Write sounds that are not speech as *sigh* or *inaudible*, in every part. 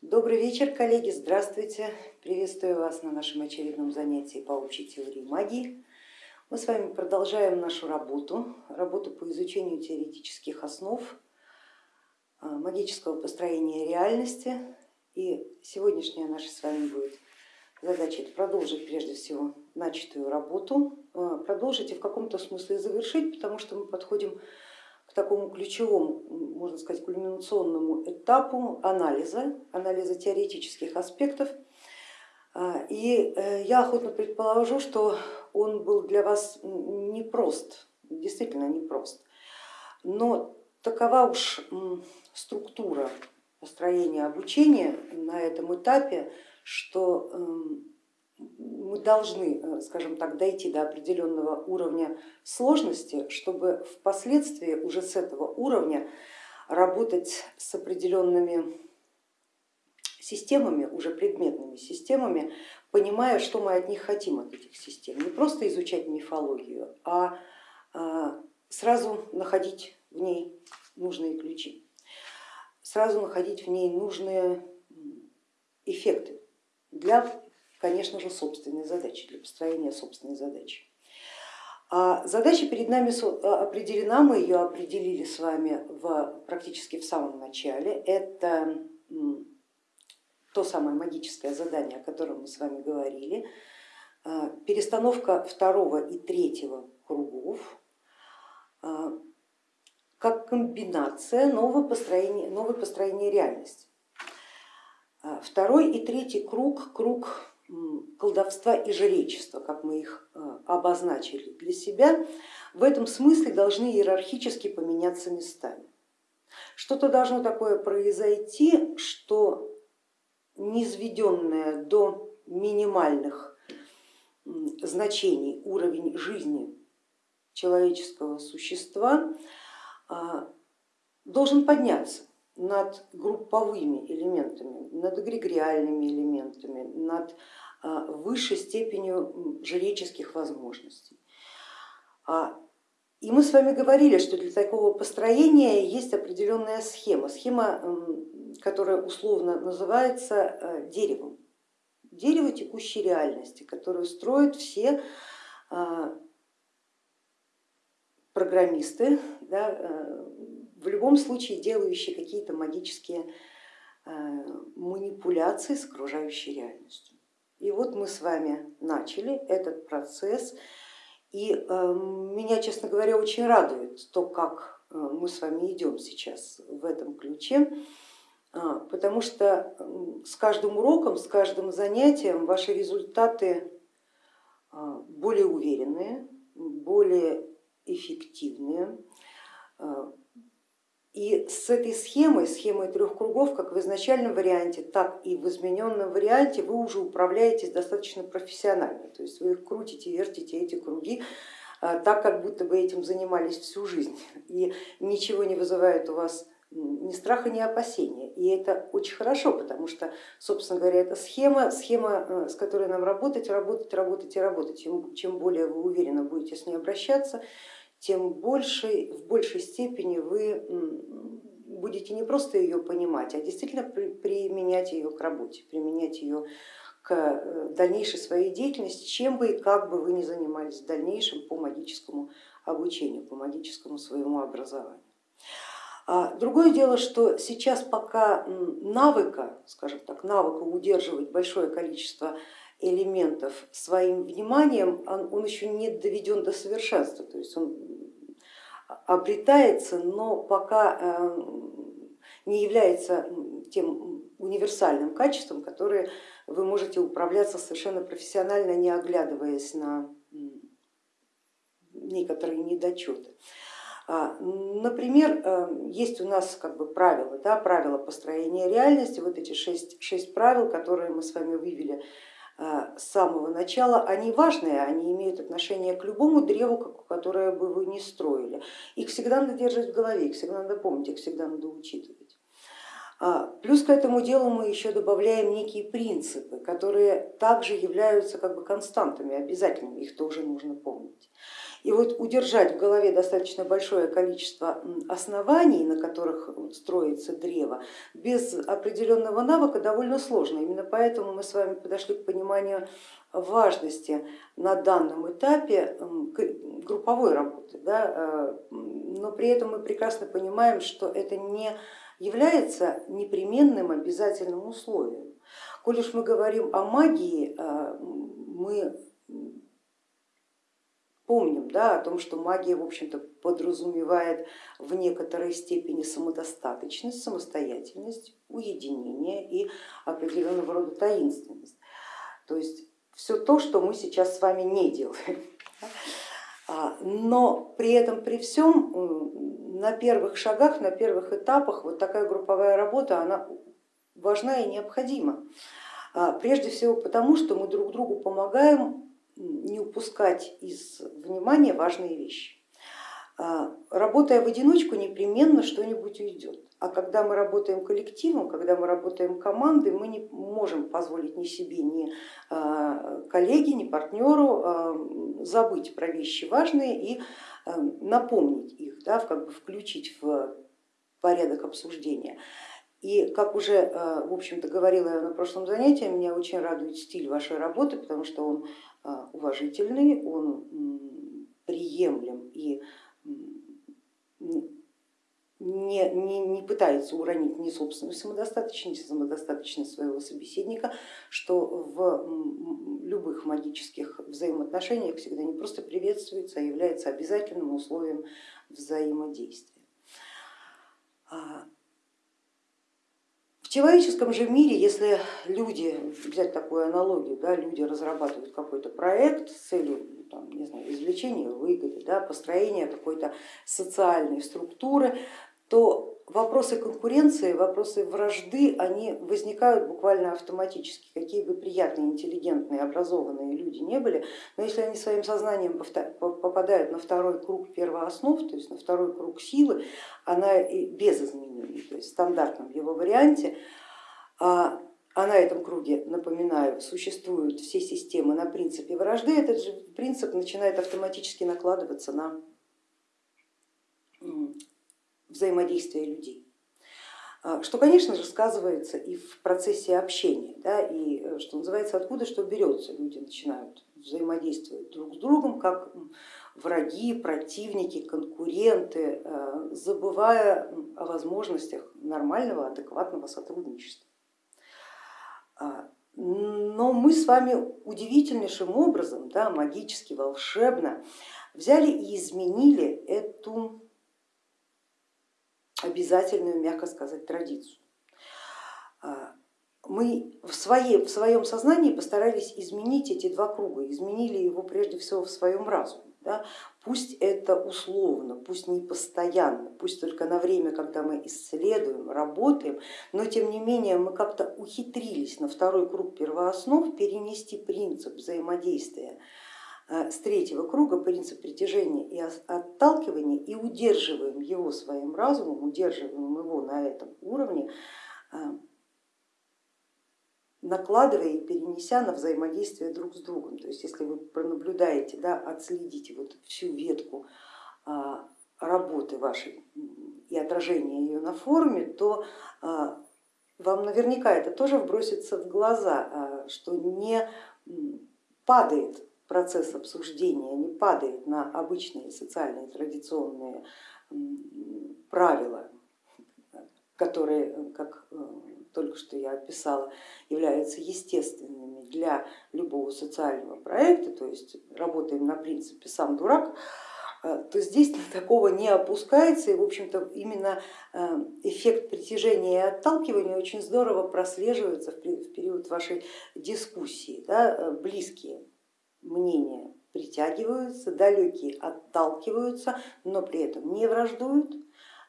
Добрый вечер, коллеги, здравствуйте. Приветствую вас на нашем очередном занятии по общей теории магии. Мы с вами продолжаем нашу работу, работу по изучению теоретических основ а, магического построения реальности. И сегодняшняя наша с вами будет задача продолжить прежде всего начатую работу, а, продолжить и в каком-то смысле завершить, потому что мы подходим такому ключевому, можно сказать, кульминационному этапу анализа, анализа теоретических аспектов. А, и э, я охотно предположу, что он был для вас непрост, действительно непрост. Но такова уж структура построения обучения на этом этапе, что эм, мы должны, э, скажем так, дойти до определенного уровня сложности, чтобы впоследствии уже с этого уровня работать с определенными системами, уже предметными системами, понимая, что мы от них хотим, от этих систем. Не просто изучать мифологию, а, а сразу находить в ней нужные ключи, сразу находить в ней нужные эффекты для конечно же, собственной задачи, для построения собственной задачи. А задача перед нами а, определена, мы ее определили с вами в, практически в самом начале. Это то самое магическое задание, о котором мы с вами говорили, а, перестановка второго и третьего кругов а, как комбинация нового построения, нового построения реальности. Второй и третий круг, круг колдовства и жречества, как мы их э, обозначили для себя, в этом смысле должны иерархически поменяться местами. Что-то должно такое произойти, что низведенное до минимальных значений уровень жизни человеческого существа а, должен подняться над групповыми элементами, над эгрегориальными элементами, над высшей степенью жреческих возможностей. А, и мы с вами говорили, что для такого построения есть определенная схема, схема, которая условно называется э, деревом, дерево текущей реальности, которую строят все а, программисты, да, э, в любом случае делающие какие-то магические э, манипуляции с окружающей реальностью. И вот мы с вами начали этот процесс, и э, меня, честно говоря, очень радует то, как э, мы с вами идем сейчас в этом ключе, потому что с каждым уроком, с каждым занятием ваши результаты более уверенные, более эффективные, и с этой схемой, схемой трех кругов, как в изначальном варианте, так и в измененном варианте, вы уже управляетесь достаточно профессионально. То есть вы их крутите, вертите эти круги а, так, как будто бы этим занимались всю жизнь. *laughs* И ничего не вызывает у вас ни страха, ни опасения. И это очень хорошо, потому что, собственно говоря, это схема, схема, э, с которой нам работать, работать, работать и работать. Чем более вы уверенно будете с ней обращаться, тем больше, в большей степени вы будете не просто ее понимать, а действительно применять ее к работе, применять ее к э, дальнейшей своей деятельности, чем бы и как бы вы ни занимались в дальнейшем по магическому обучению, по магическому своему образованию. А другое дело, что сейчас пока навыка, скажем так, навыка удерживать большое количество элементов своим вниманием, он еще не доведен до совершенства, то есть он обретается, но пока э, не является тем универсальным качеством, которое вы можете управляться совершенно профессионально, не оглядываясь на некоторые недочеты. А, например, э, есть у нас как бы правила, да, правила построения реальности, вот эти шесть, шесть правил, которые мы с вами вывели с самого начала, они важные, они имеют отношение к любому древу, которое бы вы не строили. Их всегда надо держать в голове, их всегда надо помнить, их всегда надо учитывать. А, плюс к этому делу мы еще добавляем некие принципы, которые также являются как бы константами, обязательными, их тоже нужно помнить. И вот удержать в голове достаточно большое количество оснований, на которых строится древо, без определенного навыка довольно сложно. Именно поэтому мы с вами подошли к пониманию важности на данном этапе групповой работы, да, э, но при этом мы прекрасно понимаем, что это не является непременным обязательным условием. Коль уж мы говорим о магии, э, мы помним да, о том, что магия в общем-то подразумевает в некоторой степени самодостаточность, самостоятельность, уединение и определенного рода таинственность. То есть все то, что мы сейчас с вами не делаем. *laughs* А, но при этом, при всем, на первых шагах, на первых этапах вот такая групповая работа, она важна и необходима. А, прежде всего потому, что мы друг другу помогаем не упускать из внимания важные вещи. А, работая в одиночку, непременно что-нибудь уйдет. А когда мы работаем коллективом, когда мы работаем командой, мы не можем позволить ни себе, ни а, коллеге, ни партнеру а, забыть про вещи важные и напомнить их, да, как бы включить в порядок обсуждения. И как уже в общем-то говорила я на прошлом занятии, меня очень радует стиль вашей работы, потому что он уважительный, он приемлем и не, не, не пытается уронить ни собственную самодостаточность, ни самодостаточность своего собеседника, что в любых магических взаимоотношениях всегда не просто приветствуется, а является обязательным условием взаимодействия. А, в человеческом же мире, если люди, взять такую аналогию, да, люди разрабатывают какой-то проект с целью там, не знаю, извлечения выгоды, да, построения какой-то социальной структуры, то вопросы конкуренции, вопросы вражды, они возникают буквально автоматически, какие бы приятные, интеллигентные, образованные люди не были, но если они своим сознанием попадают на второй круг первооснов, то есть на второй круг силы, она без изменений, то есть в стандартном его варианте, а, а на этом круге, напоминаю, существуют все системы на принципе вражды, этот же принцип начинает автоматически накладываться на взаимодействия людей. А, что, конечно же, сказывается и в процессе общения, да, и, э, что называется, откуда что берется. Люди начинают взаимодействовать друг с другом, как враги, противники, конкуренты, э, забывая о возможностях нормального, адекватного сотрудничества. А, но мы с вами удивительнейшим образом, да, магически, волшебно взяли и изменили эту обязательную, мягко сказать, традицию. А, мы в, своей, в своем сознании постарались изменить эти два круга, изменили его прежде всего в своем разуме. Да? Пусть это условно, пусть не постоянно, пусть только на время, когда мы исследуем, работаем, но тем не менее мы как-то ухитрились на второй круг первооснов перенести принцип взаимодействия с третьего круга принцип притяжения и отталкивания и удерживаем его своим разумом, удерживаем его на этом уровне, э, накладывая и перенеся на взаимодействие друг с другом. То есть если вы пронаблюдаете, да, отследите вот всю ветку а, работы вашей и отражение ее на форуме, то а, вам наверняка это тоже вбросится в глаза, а, что не падает процесс обсуждения не падает на обычные социальные традиционные правила, которые, как э, только что я описала, являются естественными для любого социального проекта, то есть работаем на принципе сам дурак, э, то здесь *laughs* такого не опускается. И в общем-то именно э, эффект притяжения и отталкивания очень здорово прослеживается в период вашей дискуссии, да, близкие мнения притягиваются, далекие отталкиваются, но при этом не враждуют,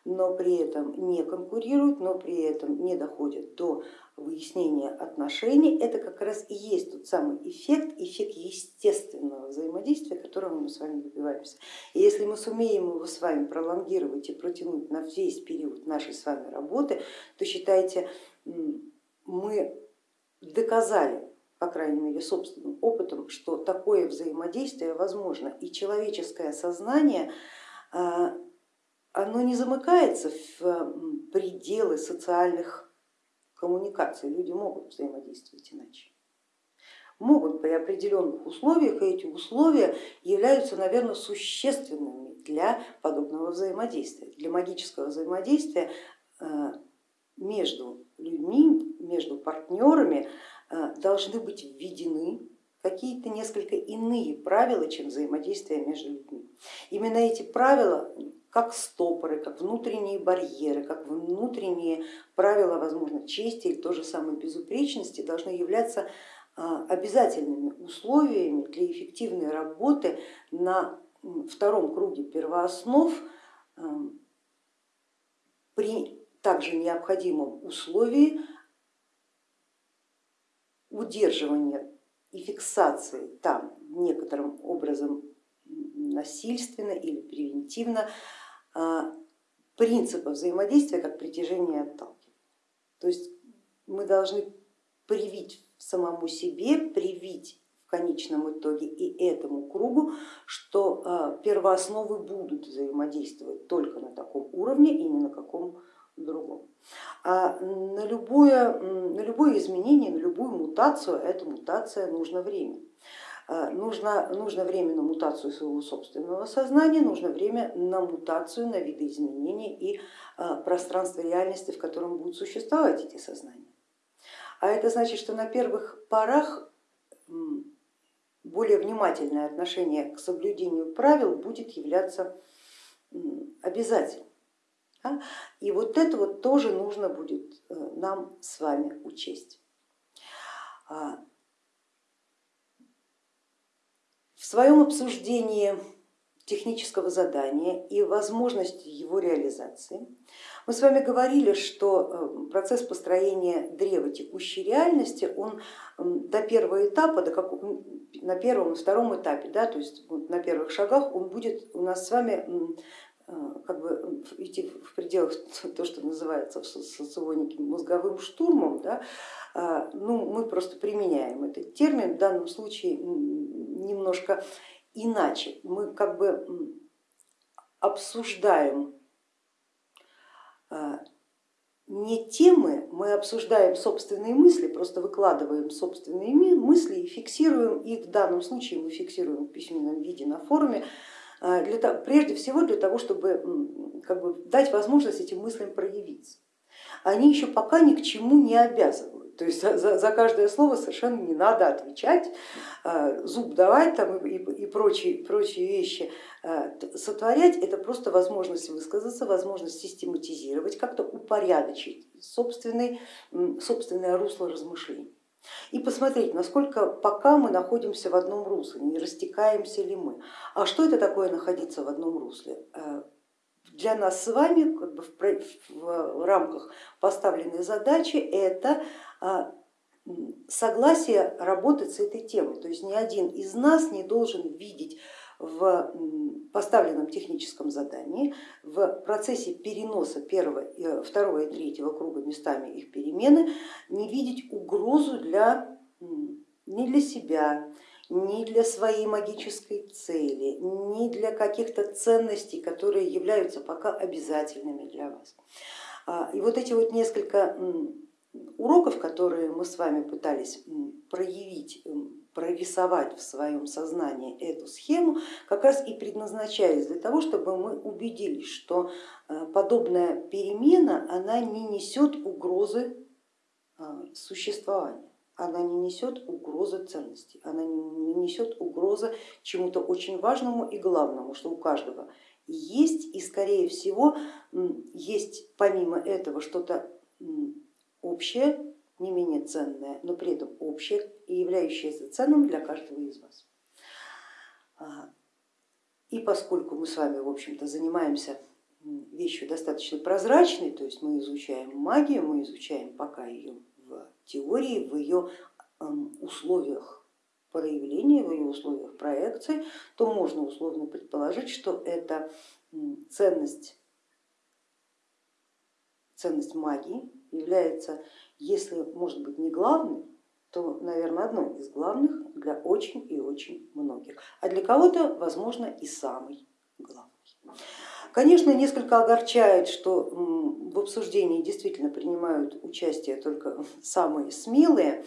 но при этом не конкурируют, но при этом не доходят до выяснения отношений, это как раз и есть тот самый эффект, эффект естественного взаимодействия, которого мы с вами добиваемся. И если мы сумеем его с вами пролонгировать и протянуть на весь период нашей с вами работы, то считайте, мы доказали, по крайней мере собственным опытом, что такое взаимодействие возможно и человеческое сознание а, оно не замыкается в пределы социальных коммуникации, люди могут взаимодействовать иначе. Могут при определенных условиях, и эти условия являются, наверное, существенными для подобного взаимодействия, для магического взаимодействия э, между людьми, между партнерами должны быть введены какие-то несколько иные правила, чем взаимодействие между людьми. Именно эти правила как стопоры, как внутренние барьеры, как внутренние правила, возможно, чести или той же самой безупречности должны являться а, обязательными условиями для эффективной работы на втором круге первооснов а, при также необходимом условии удерживания и фиксации там некоторым образом насильственно или превентивно а, принципа взаимодействия как притяжение и отталкивания. То есть мы должны привить самому себе, привить в конечном итоге и этому кругу, что а, первоосновы будут взаимодействовать только на таком уровне и не на каком другом. А на любое, на любое изменение, на любую мутацию, эта мутация нужно время. Э, нужно, нужно время на мутацию своего собственного сознания, нужно время на мутацию, на видоизменения и э, пространство реальности, в котором будут существовать эти сознания. А это значит, что на первых порах более внимательное отношение к соблюдению правил будет являться обязательным. И вот это вот тоже нужно будет э, нам с вами учесть. А, В своем обсуждении технического задания и возможности его реализации мы с вами говорили, что э, процесс построения древа текущей реальности, он до первого этапа, до как, на первом и втором этапе, да, то есть на первых шагах он будет у нас с вами как бы идти в пределах *laughs* то, что называется в соционике мозговым штурмом, да, а, ну, мы просто применяем этот термин, в данном случае немножко иначе. Мы как бы обсуждаем а, не темы, мы обсуждаем собственные мысли, просто выкладываем собственные мысли и фиксируем их, в данном случае мы фиксируем в письменном виде на форуме, а, для, прежде всего для того, чтобы как бы, дать возможность этим мыслям проявиться. Они еще пока ни к чему не обязывают. То есть за, за каждое слово совершенно не надо отвечать, а, зуб давать там и, и прочие, прочие вещи а, сотворять. Это просто возможность высказаться, возможность систематизировать, как-то упорядочить собственный, собственное русло размышлений. И посмотреть, насколько пока мы находимся в одном русле, не растекаемся ли мы. А что это такое находиться в одном русле? А, для нас с вами как бы в рамках поставленной задачи это а, согласие работать с этой темой. То есть ни один из нас не должен видеть в поставленном техническом задании, в процессе переноса первого, второго и третьего круга местами их перемены, не видеть угрозу для, не для себя, ни для своей магической цели, ни для каких-то ценностей, которые являются пока обязательными для вас. А, и вот эти вот несколько уроков, которые мы с вами пытались проявить, прорисовать в своем сознании эту схему, как раз и предназначались для того, чтобы мы убедились, что э, подобная перемена она не несет угрозы а, существования, она не несет угрозы ценности, она не несет угрозы чему-то очень важному и главному, что у каждого есть. И скорее всего есть помимо этого что-то общее, не менее ценное, но при этом общее и являющееся ценным для каждого из вас. А, и поскольку мы с вами, в общем-то, занимаемся вещью достаточно прозрачной, то есть мы изучаем магию, мы изучаем пока ее в теории, в ее условиях проявления, в ее условиях проекции, то можно условно предположить, что это ценность, ценность магии является, если может быть не главной, то, наверное, одной из главных для очень и очень многих, а для кого-то, возможно, и самой главной. Конечно, несколько огорчает, что в обсуждении действительно принимают участие только *laughs* самые смелые,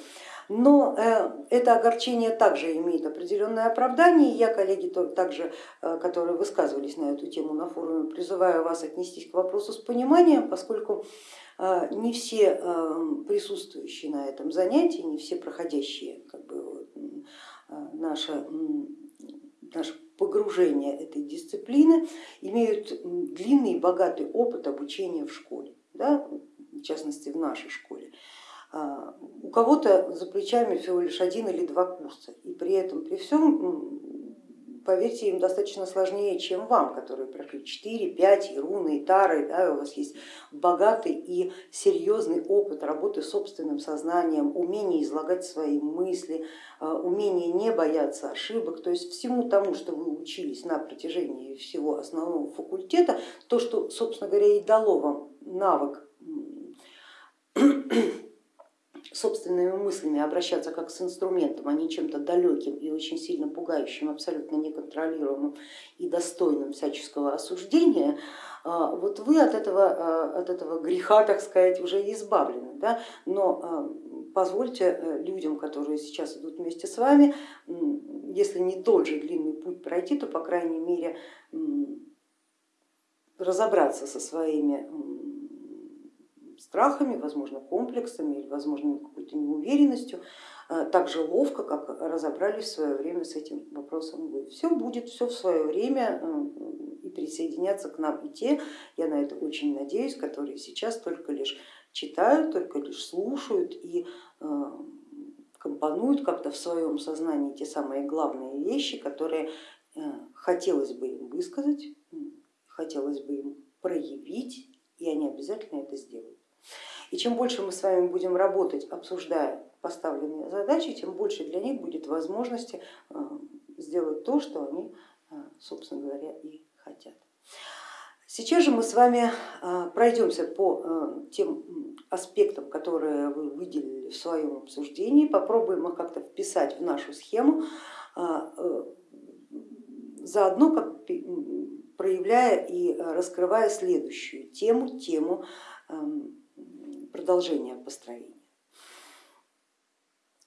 но э, это огорчение также имеет определенное оправдание. Я, коллеги, также, э, которые высказывались на эту тему на форуме, призываю вас отнестись к вопросу с пониманием, поскольку не все присутствующие на этом занятии, не все проходящие как бы, наше, наше погружение этой дисциплины имеют длинный и богатый опыт обучения в школе, да, в частности в нашей школе. А, у кого-то за плечами всего лишь один или два курса, и при этом, при всем, поверьте, им достаточно сложнее, чем вам, которые прошли 4, 5 и руны, и тары, да, у вас есть богатый и серьезный опыт работы с собственным сознанием, умение излагать свои мысли, а, умение не бояться ошибок, то есть всему тому, что вы учились на протяжении всего основного факультета, то, что, собственно говоря, и дало вам навык собственными мыслями обращаться как с инструментом, а не чем-то далеким и очень сильно пугающим, абсолютно неконтролируемым и достойным всяческого осуждения, а, вот вы от этого, а, от этого греха, так сказать, уже избавлены. Да? Но а, позвольте э, людям, которые сейчас идут вместе с вами, если не тот же длинный путь пройти, то по крайней мере разобраться со своими страхами, возможно, комплексами или, возможно, какой-то неуверенностью, э, так же ловко, как разобрались в свое время с этим вопросом вы. Все будет, все в свое время и присоединятся к нам и те, я на это очень надеюсь, которые сейчас только лишь читают, только лишь слушают и э, компонуют как-то в своем сознании те самые главные вещи, которые хотелось бы им высказать, хотелось бы им проявить, и они обязательно это сделают. И чем больше мы с вами будем работать, обсуждая поставленные задачи, тем больше для них будет возможности э, сделать то, что они, э, собственно говоря, и хотят. Сейчас же мы с вами э, пройдемся по тем аспектам, которые вы выделили в своем обсуждении, попробуем их как-то вписать в нашу схему, заодно как проявляя и раскрывая следующую тему, тему эм, продолжение построения.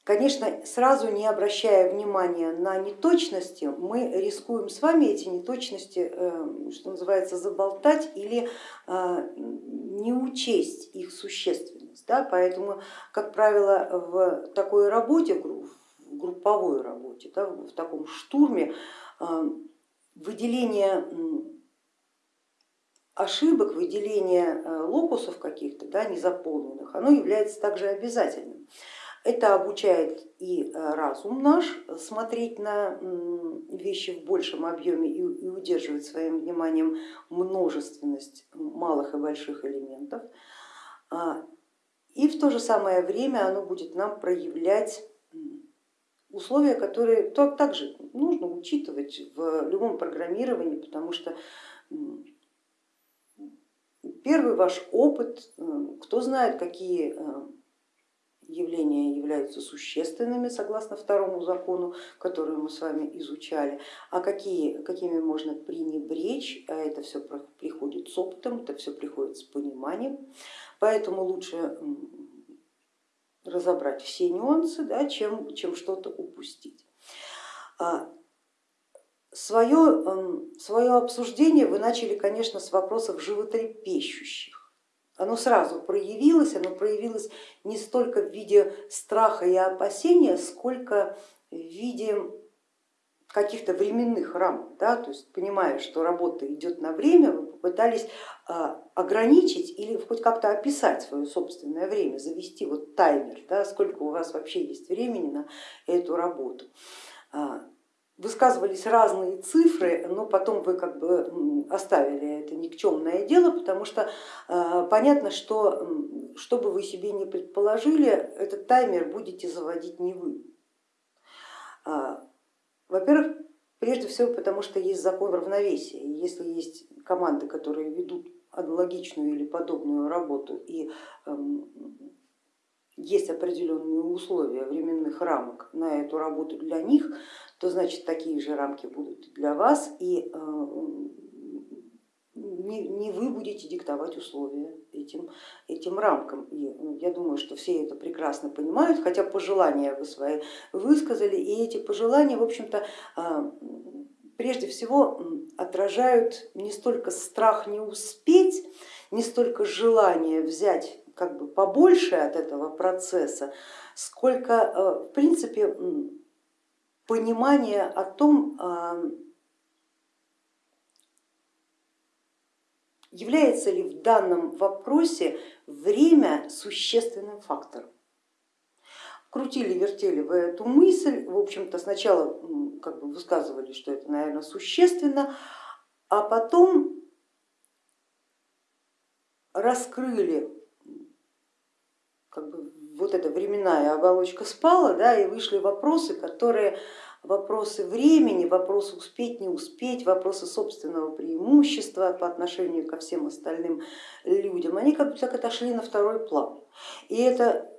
Конечно, сразу не обращая внимания на неточности, мы рискуем с вами эти неточности, э, что называется, заболтать или э, не учесть их существенность. Да? Поэтому, как правило, в такой работе, в групповой работе, да, в таком штурме э, выделение ошибок, выделения э, локусов каких-то да, незаполненных, оно является также обязательным. Это обучает и э, разум наш смотреть на вещи в большем объеме и удерживать своим вниманием множественность малых и больших элементов. А, и в то же самое время оно будет нам проявлять условия, которые также нужно учитывать в любом программировании, потому что Первый ваш опыт, кто знает, какие э, явления являются существенными согласно второму закону, который мы с вами изучали, а какие, какими можно пренебречь, а это все приходит с опытом, это все приходит с пониманием, поэтому лучше разобрать все нюансы, да, чем, чем что-то упустить. А Свое, эм, свое обсуждение вы начали, конечно, с вопросов животрепещущих. Оно сразу проявилось, оно проявилось не столько в виде страха и опасения, сколько в виде каких-то временных рамок, да, то есть понимая, что работа идет на время, вы попытались а, ограничить или хоть как-то описать свое собственное время, завести вот таймер, да, сколько у вас вообще есть времени на эту работу. Высказывались разные цифры, но потом вы как бы оставили это никчемное дело, потому что э, понятно, что что бы вы себе не предположили, этот таймер будете заводить не вы. А, во-первых, прежде всего потому, что есть закон равновесия. Если есть команды, которые ведут аналогичную или подобную работу и эм, есть определенные условия временных рамок на эту работу для них, то значит такие же рамки будут для вас, и э, не, не вы будете диктовать условия этим, этим рамкам. И ну, я думаю, что все это прекрасно понимают, хотя пожелания вы свои высказали, и эти пожелания, в общем-то, э, прежде всего отражают не столько страх не успеть, не столько желание взять как бы побольше от этого процесса, сколько э, в принципе понимание о том, э, является ли в данном вопросе время существенным фактором. Крутили, вертели вы эту мысль, в общем-то сначала как бы высказывали, что это, наверное, существенно, а потом раскрыли как бы вот эта временная оболочка спала, да, и вышли вопросы, которые вопросы времени, вопросы успеть, не успеть, вопросы собственного преимущества по отношению ко всем остальным людям, они как бы так отошли на второй план. И это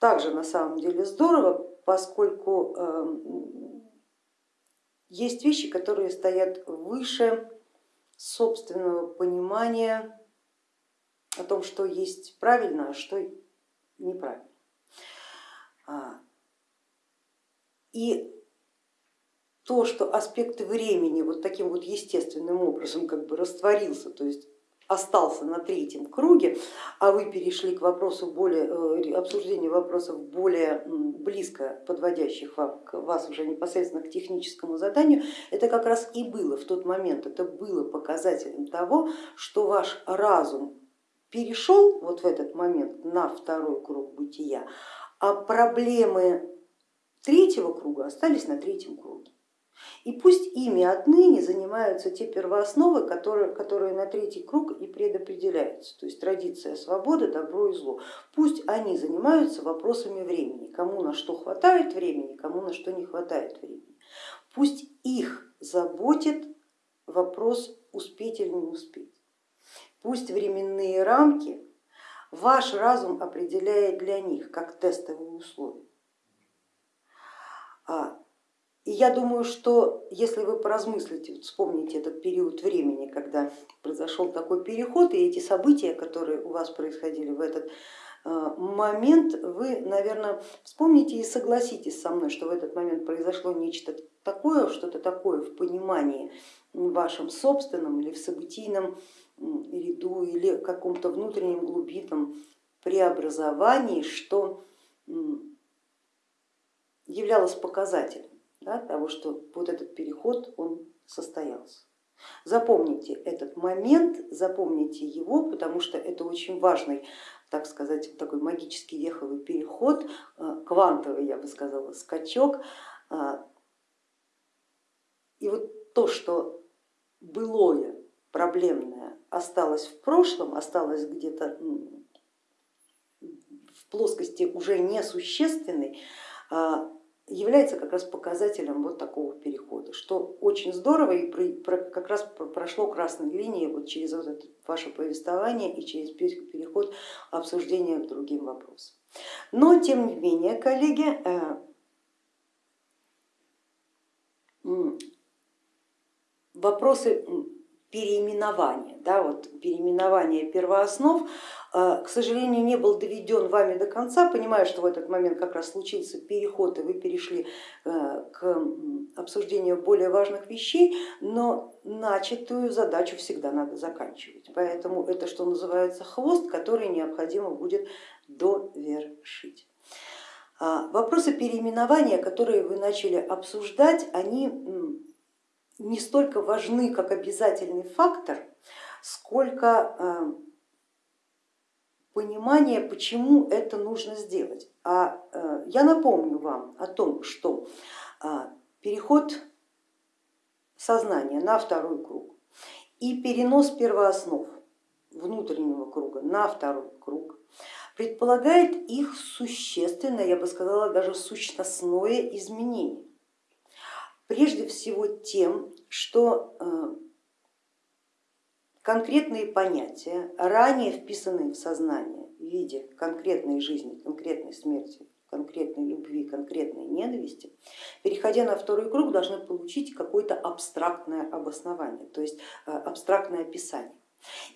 также на самом деле здорово, поскольку эм, есть вещи, которые стоят выше собственного понимания о том, что есть правильно, а что неправильно. А, и то, что аспект времени вот таким вот естественным образом как бы растворился, то есть остался на третьем круге, а вы перешли к вопросу более, э, обсуждению вопросов более близко подводящих вам, вас уже непосредственно к техническому заданию, это как раз и было в тот момент, это было показателем того, что ваш разум перешел вот в этот момент на второй круг бытия, а проблемы третьего круга остались на третьем круге. И пусть ими отныне занимаются те первоосновы, которые, которые на третий круг и предопределяются, то есть традиция свободы, добро и зло. Пусть они занимаются вопросами времени, кому на что хватает времени, кому на что не хватает времени. Пусть их заботит вопрос успеть или не успеть пусть временные рамки ваш разум определяет для них как тестовые условия. А, и я думаю, что если вы поразмыслите, вспомните этот период времени, когда произошел такой переход и эти события, которые у вас происходили в этот а, момент, вы, наверное, вспомните и согласитесь со мной, что в этот момент произошло нечто такое, что-то такое в понимании вашем собственном или в событийном ряду или каком-то внутреннем глубинном преобразовании, что являлось показателем да, того, что вот этот переход он состоялся. Запомните этот момент, запомните его, потому что это очень важный, так сказать, такой магический веховый переход, э, квантовый, я бы сказала, скачок. А, и вот то, что былое, проблемное осталось в прошлом, осталось где-то в плоскости уже несущественной, а, является как раз показателем вот такого перехода, что очень здорово и как раз прошло красной линией вот через вот это ваше повествование и через переход обсуждения к другим вопросам. Но тем не менее, коллеги, э, вопросы переименования, да, вот переименование первооснов, э, к сожалению, не был доведен вами до конца, понимаю, что в этот момент как раз случился переход и вы перешли э, к обсуждению более важных вещей, но начатую задачу всегда надо заканчивать, поэтому это, что называется, хвост, который необходимо будет довершить. А, вопросы переименования, которые вы начали обсуждать, они не столько важны как обязательный фактор, сколько э, понимание, почему это нужно сделать. А э, я напомню вам о том, что э, переход сознания на второй круг и перенос первооснов внутреннего круга на второй круг предполагает их существенное, я бы сказала, даже сущностное изменение. Прежде всего тем, что э, конкретные понятия, ранее вписанные в сознание в виде конкретной жизни, конкретной смерти, конкретной любви, конкретной ненависти, переходя на второй круг, должны получить какое-то абстрактное обоснование, то есть э, абстрактное описание.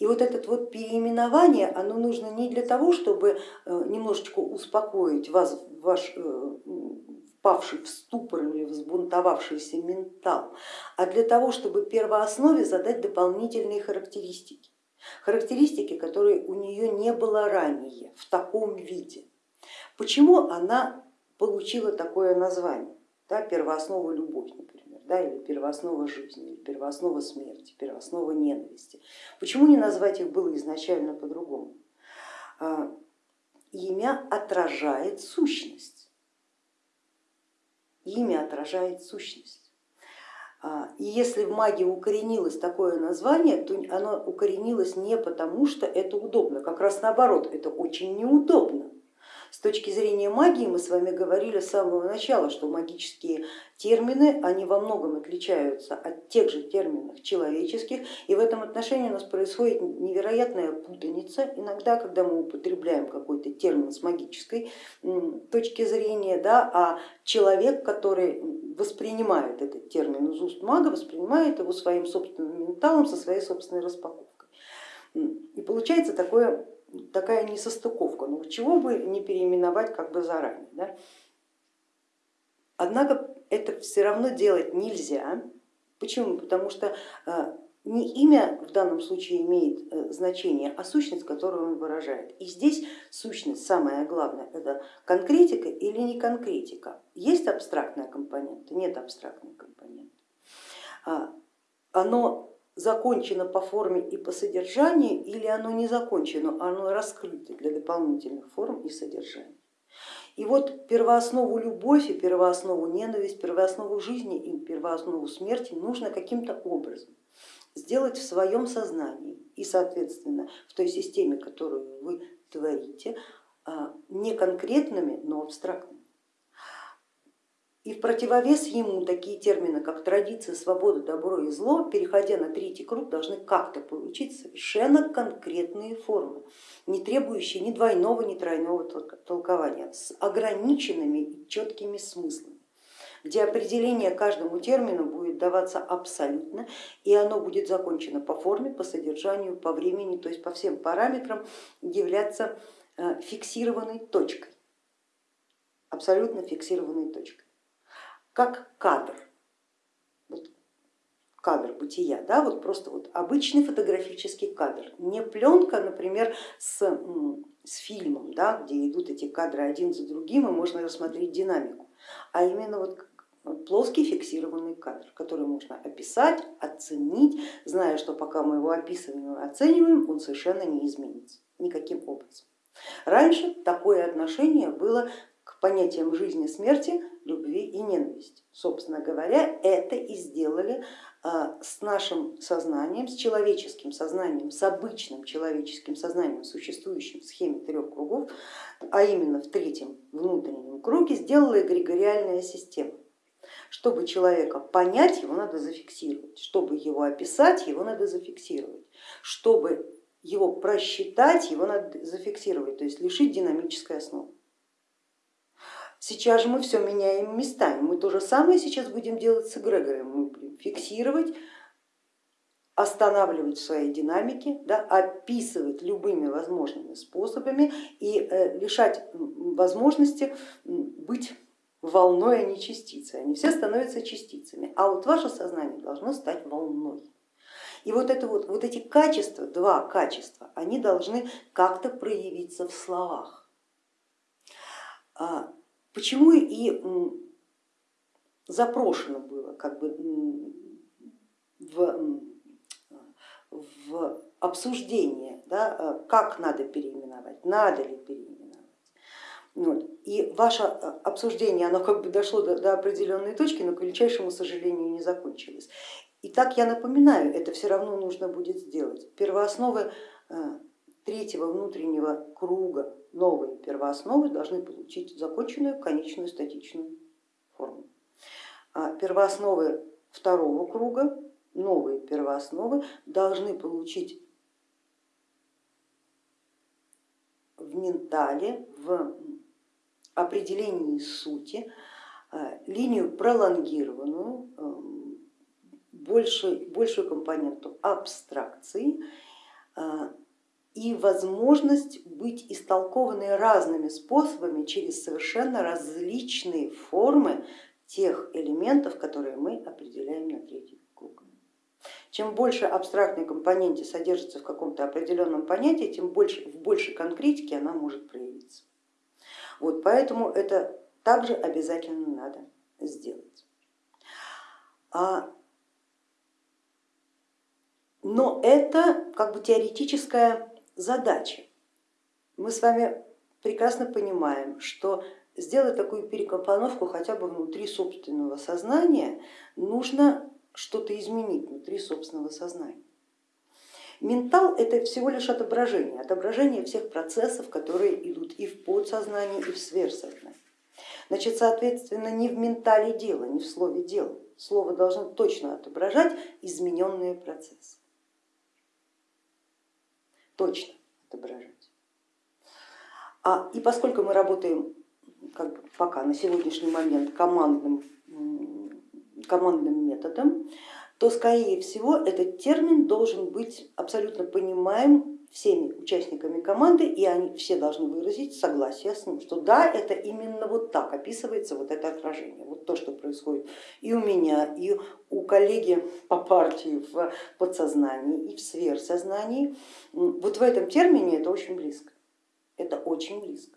И вот это вот переименование, оно нужно не для того, чтобы э, немножечко успокоить вас, ваш впавший в ступор или взбунтовавшийся ментал, а для того, чтобы первооснове задать дополнительные характеристики. Характеристики, которые у нее не было ранее в таком виде. Почему она получила такое название? Да, первооснова любовь, например, да, или первооснова жизни, или первооснова смерти, первооснова ненависти. Почему не назвать их было изначально по-другому? А, имя отражает сущность. Имя отражает сущность. А, и если в магии укоренилось такое название, то оно укоренилось не потому, что это удобно, как раз наоборот, это очень неудобно. С точки зрения магии мы с вами говорили с самого начала, что магические термины, они во многом отличаются от тех же терминов человеческих, и в этом отношении у нас происходит невероятная путаница. Иногда, когда мы употребляем какой-то термин с магической точки зрения, да, а человек, который воспринимает этот термин из уст мага, воспринимает его своим собственным менталом, со своей собственной распаковкой. И получается такое такая несостыковка, ну чего бы не переименовать как бы заранее. Да? Однако это все равно делать нельзя. Почему? Потому что э, не имя в данном случае имеет э, значение, а сущность, которую он выражает. И здесь сущность, самое главное, это конкретика или не конкретика. Есть абстрактная компонента, нет абстрактной компоненты. А, оно закончено по форме и по содержанию, или оно не закончено, оно раскрыто для дополнительных форм и содержания. И вот первооснову любовь и первооснову ненависть, первооснову жизни и первооснову смерти нужно каким-то образом сделать в своем сознании и, соответственно, в той системе, которую вы творите, а, не конкретными, но абстрактными. И в противовес ему такие термины, как традиция, свобода, добро и зло, переходя на третий круг, должны как-то получить совершенно конкретные формы, не требующие ни двойного, ни тройного толкования, с ограниченными и четкими смыслами где определение каждому термину будет даваться абсолютно, и оно будет закончено по форме, по содержанию, по времени, то есть по всем параметрам являться э, фиксированной точкой, абсолютно фиксированной точкой как кадр, вот кадр бытия, да, вот просто вот обычный фотографический кадр, не пленка, например, с, с фильмом, да, где идут эти кадры один за другим и можно рассмотреть динамику, а именно вот плоский фиксированный кадр, который можно описать, оценить, зная, что пока мы его описываем и оцениваем, он совершенно не изменится никаким образом. Раньше такое отношение было к понятиям жизни, смерти, любви и ненависти. Собственно говоря, это и сделали а, с нашим сознанием, с человеческим сознанием, с обычным человеческим сознанием, существующим в схеме трех кругов, а именно в третьем внутреннем круге, сделала эгрегориальная система. Чтобы человека понять, его надо зафиксировать, чтобы его описать, его надо зафиксировать, чтобы его просчитать, его надо зафиксировать, то есть лишить динамической основы. Сейчас же мы все меняем местами. Мы то же самое сейчас будем делать с эгрегором. Мы будем фиксировать, останавливать в своей динамике, да, описывать любыми возможными способами и э, лишать возможности быть волной, а не частицей. Они все становятся частицами, а вот ваше сознание должно стать волной. И вот, это вот, вот эти качества, два качества, они должны как-то проявиться в словах. Почему и запрошено было как бы в, в обсуждение, да, как надо переименовать, надо ли переименовать. Вот. И ваше обсуждение оно как бы дошло до, до определенной точки, но к величайшему сожалению не закончилось. Итак, я напоминаю, это все равно нужно будет сделать. Первоосновы э, третьего внутреннего круга, новые первоосновы должны получить законченную конечную статичную форму. А первоосновы второго круга, новые первоосновы, должны получить в ментале, в определении сути э, линию пролонгированную, эм, большую, большую компоненту абстракции а, и возможность быть истолкованной разными способами через совершенно различные формы тех элементов, которые мы определяем на третий круг. Чем больше абстрактной компоненте содержится в каком-то определенном понятии, тем больше, в большей конкретике она может проявиться. Вот поэтому это также обязательно надо сделать. А но это как бы теоретическая задача. Мы с вами прекрасно понимаем, что сделать такую перекомпоновку хотя бы внутри собственного сознания, нужно что-то изменить внутри собственного сознания. Ментал это всего лишь отображение, отображение всех процессов, которые идут и в подсознании, и в сверхсознании. Значит, соответственно, не в ментале дело, не в слове дело. Слово должно точно отображать измененные процессы точно отображать. А, и поскольку мы работаем как бы пока на сегодняшний момент командным, командным методом, то скорее всего этот термин должен быть абсолютно понимаем всеми участниками команды, и они все должны выразить согласие с ним, что да, это именно вот так описывается вот это отражение, вот то, что происходит и у меня, и у коллеги по партии в подсознании и в сверхсознании. Вот в этом термине это очень близко, это очень близко.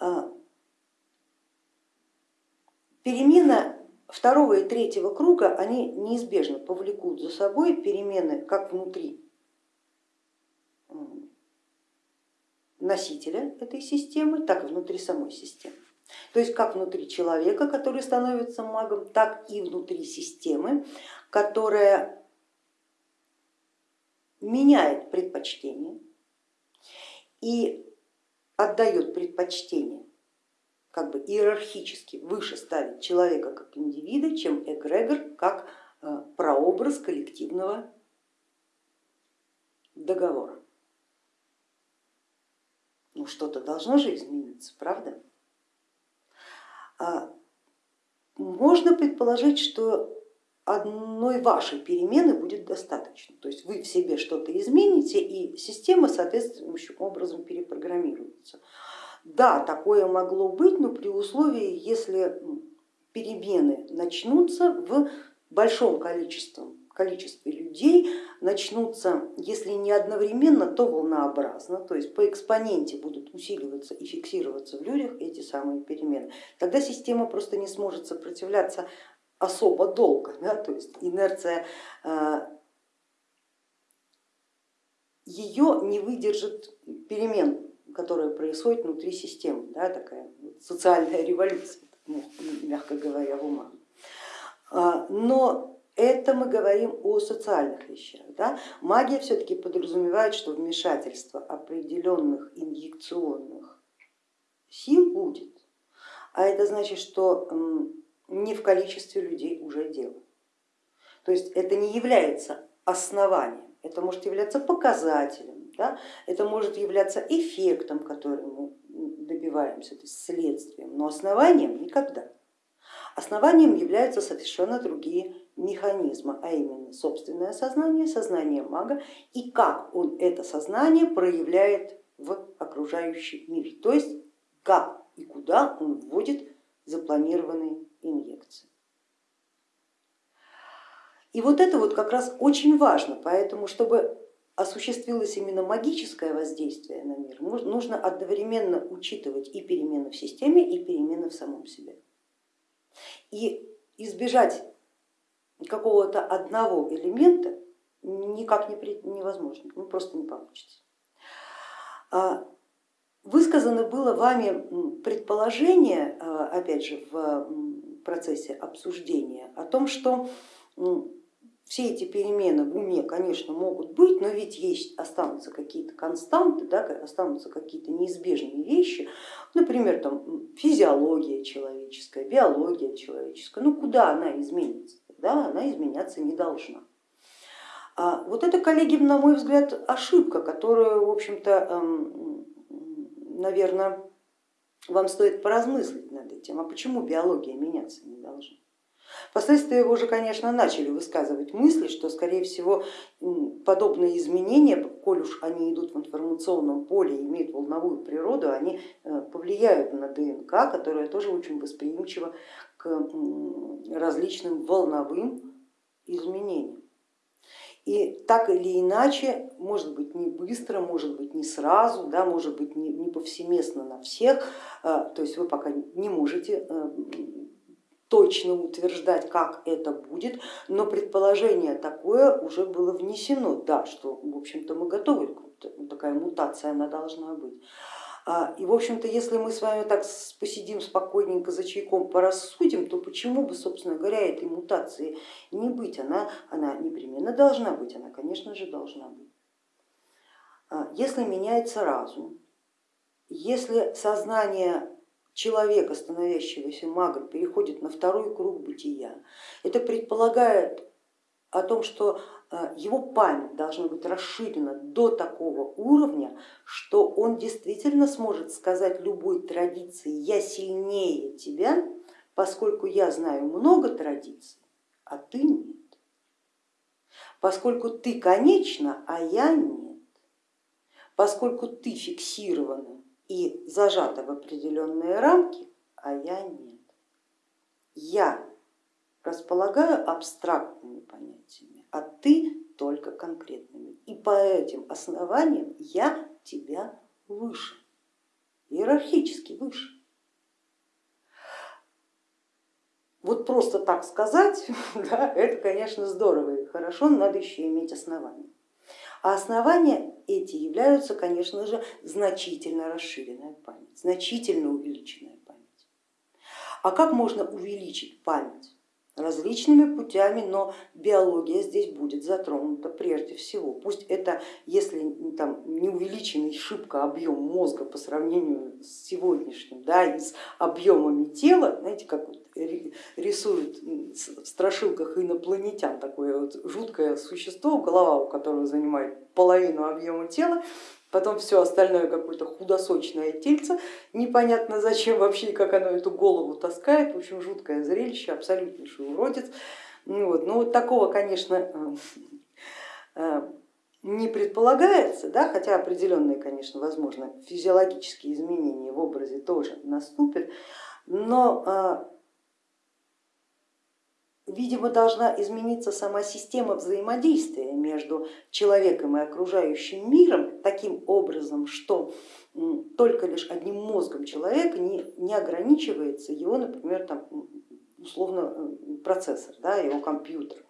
А, перемена второго и третьего круга, они неизбежно повлекут за собой перемены как внутри носителя этой системы, так и внутри самой системы. То есть как внутри человека, который становится магом, так и внутри системы, которая меняет предпочтение и отдает предпочтение как бы иерархически выше ставить человека как индивида, чем эгрегор как э, прообраз коллективного договора. Ну что-то должно же измениться, правда? А можно предположить, что одной вашей перемены будет достаточно. То есть вы в себе что-то измените и система соответствующим образом перепрограммируется. Да, такое могло быть, но при условии, если перемены начнутся в большом количестве количестве людей начнутся, если не одновременно, то волнообразно, то есть по экспоненте будут усиливаться и фиксироваться в людях эти самые перемены. Тогда система просто не сможет сопротивляться особо долго, да, то есть инерция э, ее не выдержит перемен, которые происходят внутри системы, да, такая социальная революция, мягко говоря, в умах. А, но это мы говорим о социальных вещах. Да? Магия все-таки подразумевает, что вмешательство определенных инъекционных сил будет, а это значит, что не в количестве людей уже дело. То есть это не является основанием, это может являться показателем, да? это может являться эффектом, который мы добиваемся, то есть следствием, но основанием никогда. Основанием являются совершенно другие механизмы, а именно собственное сознание, сознание мага и как он это сознание проявляет в окружающий мир, то есть как и куда он вводит запланированные инъекции. И вот это вот как раз очень важно, поэтому чтобы осуществилось именно магическое воздействие на мир, нужно одновременно учитывать и перемены в системе, и перемены в самом себе. И избежать какого-то одного элемента никак невозможно, ну просто не получится. А, высказано было вами предположение, а, опять же, в процессе обсуждения о том, что все эти перемены в уме, конечно, могут быть, но ведь есть, останутся какие-то константы, да, останутся какие-то неизбежные вещи, например, там, физиология человеческая, биология человеческая, ну куда она изменится? Да, она изменяться не должна. А вот это, коллеги, на мой взгляд, ошибка, которую, в общем-то, эм, наверное, вам стоит поразмыслить над этим, а почему биология меняться не должна? Впоследствии вы уже, конечно, начали высказывать мысли, что, скорее всего, подобные изменения, коль уж они идут в информационном поле и имеют волновую природу, они э, повлияют на ДНК, которая тоже очень восприимчива различным волновым изменениям. И так или иначе, может быть не быстро, может быть не сразу, да, может быть не, не повсеместно на всех, э, то есть вы пока не можете э, точно утверждать, как это будет, но предположение такое уже было внесено, да, что в общем-то мы готовы, такая мутация она должна быть. А, и в общем-то, если мы с вами так посидим спокойненько за чайком, порассудим, то почему бы, собственно говоря, этой мутации не быть? Она, она непременно должна быть, она, конечно же, должна быть. А, если меняется разум, если сознание человека, становящегося магом, переходит на второй круг бытия, это предполагает о том, что его память должна быть расширена до такого уровня, что он действительно сможет сказать любой традиции я сильнее тебя, поскольку я знаю много традиций, а ты нет. Поскольку ты конечна, а я нет. Поскольку ты фиксирована и зажата в определенные рамки, а я нет. Я располагаю абстрактными понятиями, а ты только конкретными. И по этим основаниям я тебя выше, иерархически выше. Вот просто так сказать, *laughs* да, это, конечно, здорово и хорошо, но надо еще иметь основания. А основания эти являются, конечно же, значительно расширенная память, значительно увеличенная память. А как можно увеличить память? Различными путями, но биология здесь будет затронута прежде всего. Пусть это, если там, не увеличенный шибко объем мозга по сравнению с сегодняшним, да, и с объемами тела, знаете, как вот рисуют в страшилках инопланетян такое вот жуткое существо, голова у которого занимает половину объема тела, потом все остальное какое-то худосочное тельце, непонятно зачем вообще и как оно эту голову таскает, в общем жуткое зрелище, абсолютнейший уродец. Ну вот, ну вот такого, конечно, э, э, не предполагается, да, хотя определенные, конечно, возможно, физиологические изменения в образе тоже наступят, но э, видимо, должна измениться сама система взаимодействия между человеком и окружающим миром таким образом, что только лишь одним мозгом человека не, не ограничивается его, например, там, условно процессор, да, его компьютер.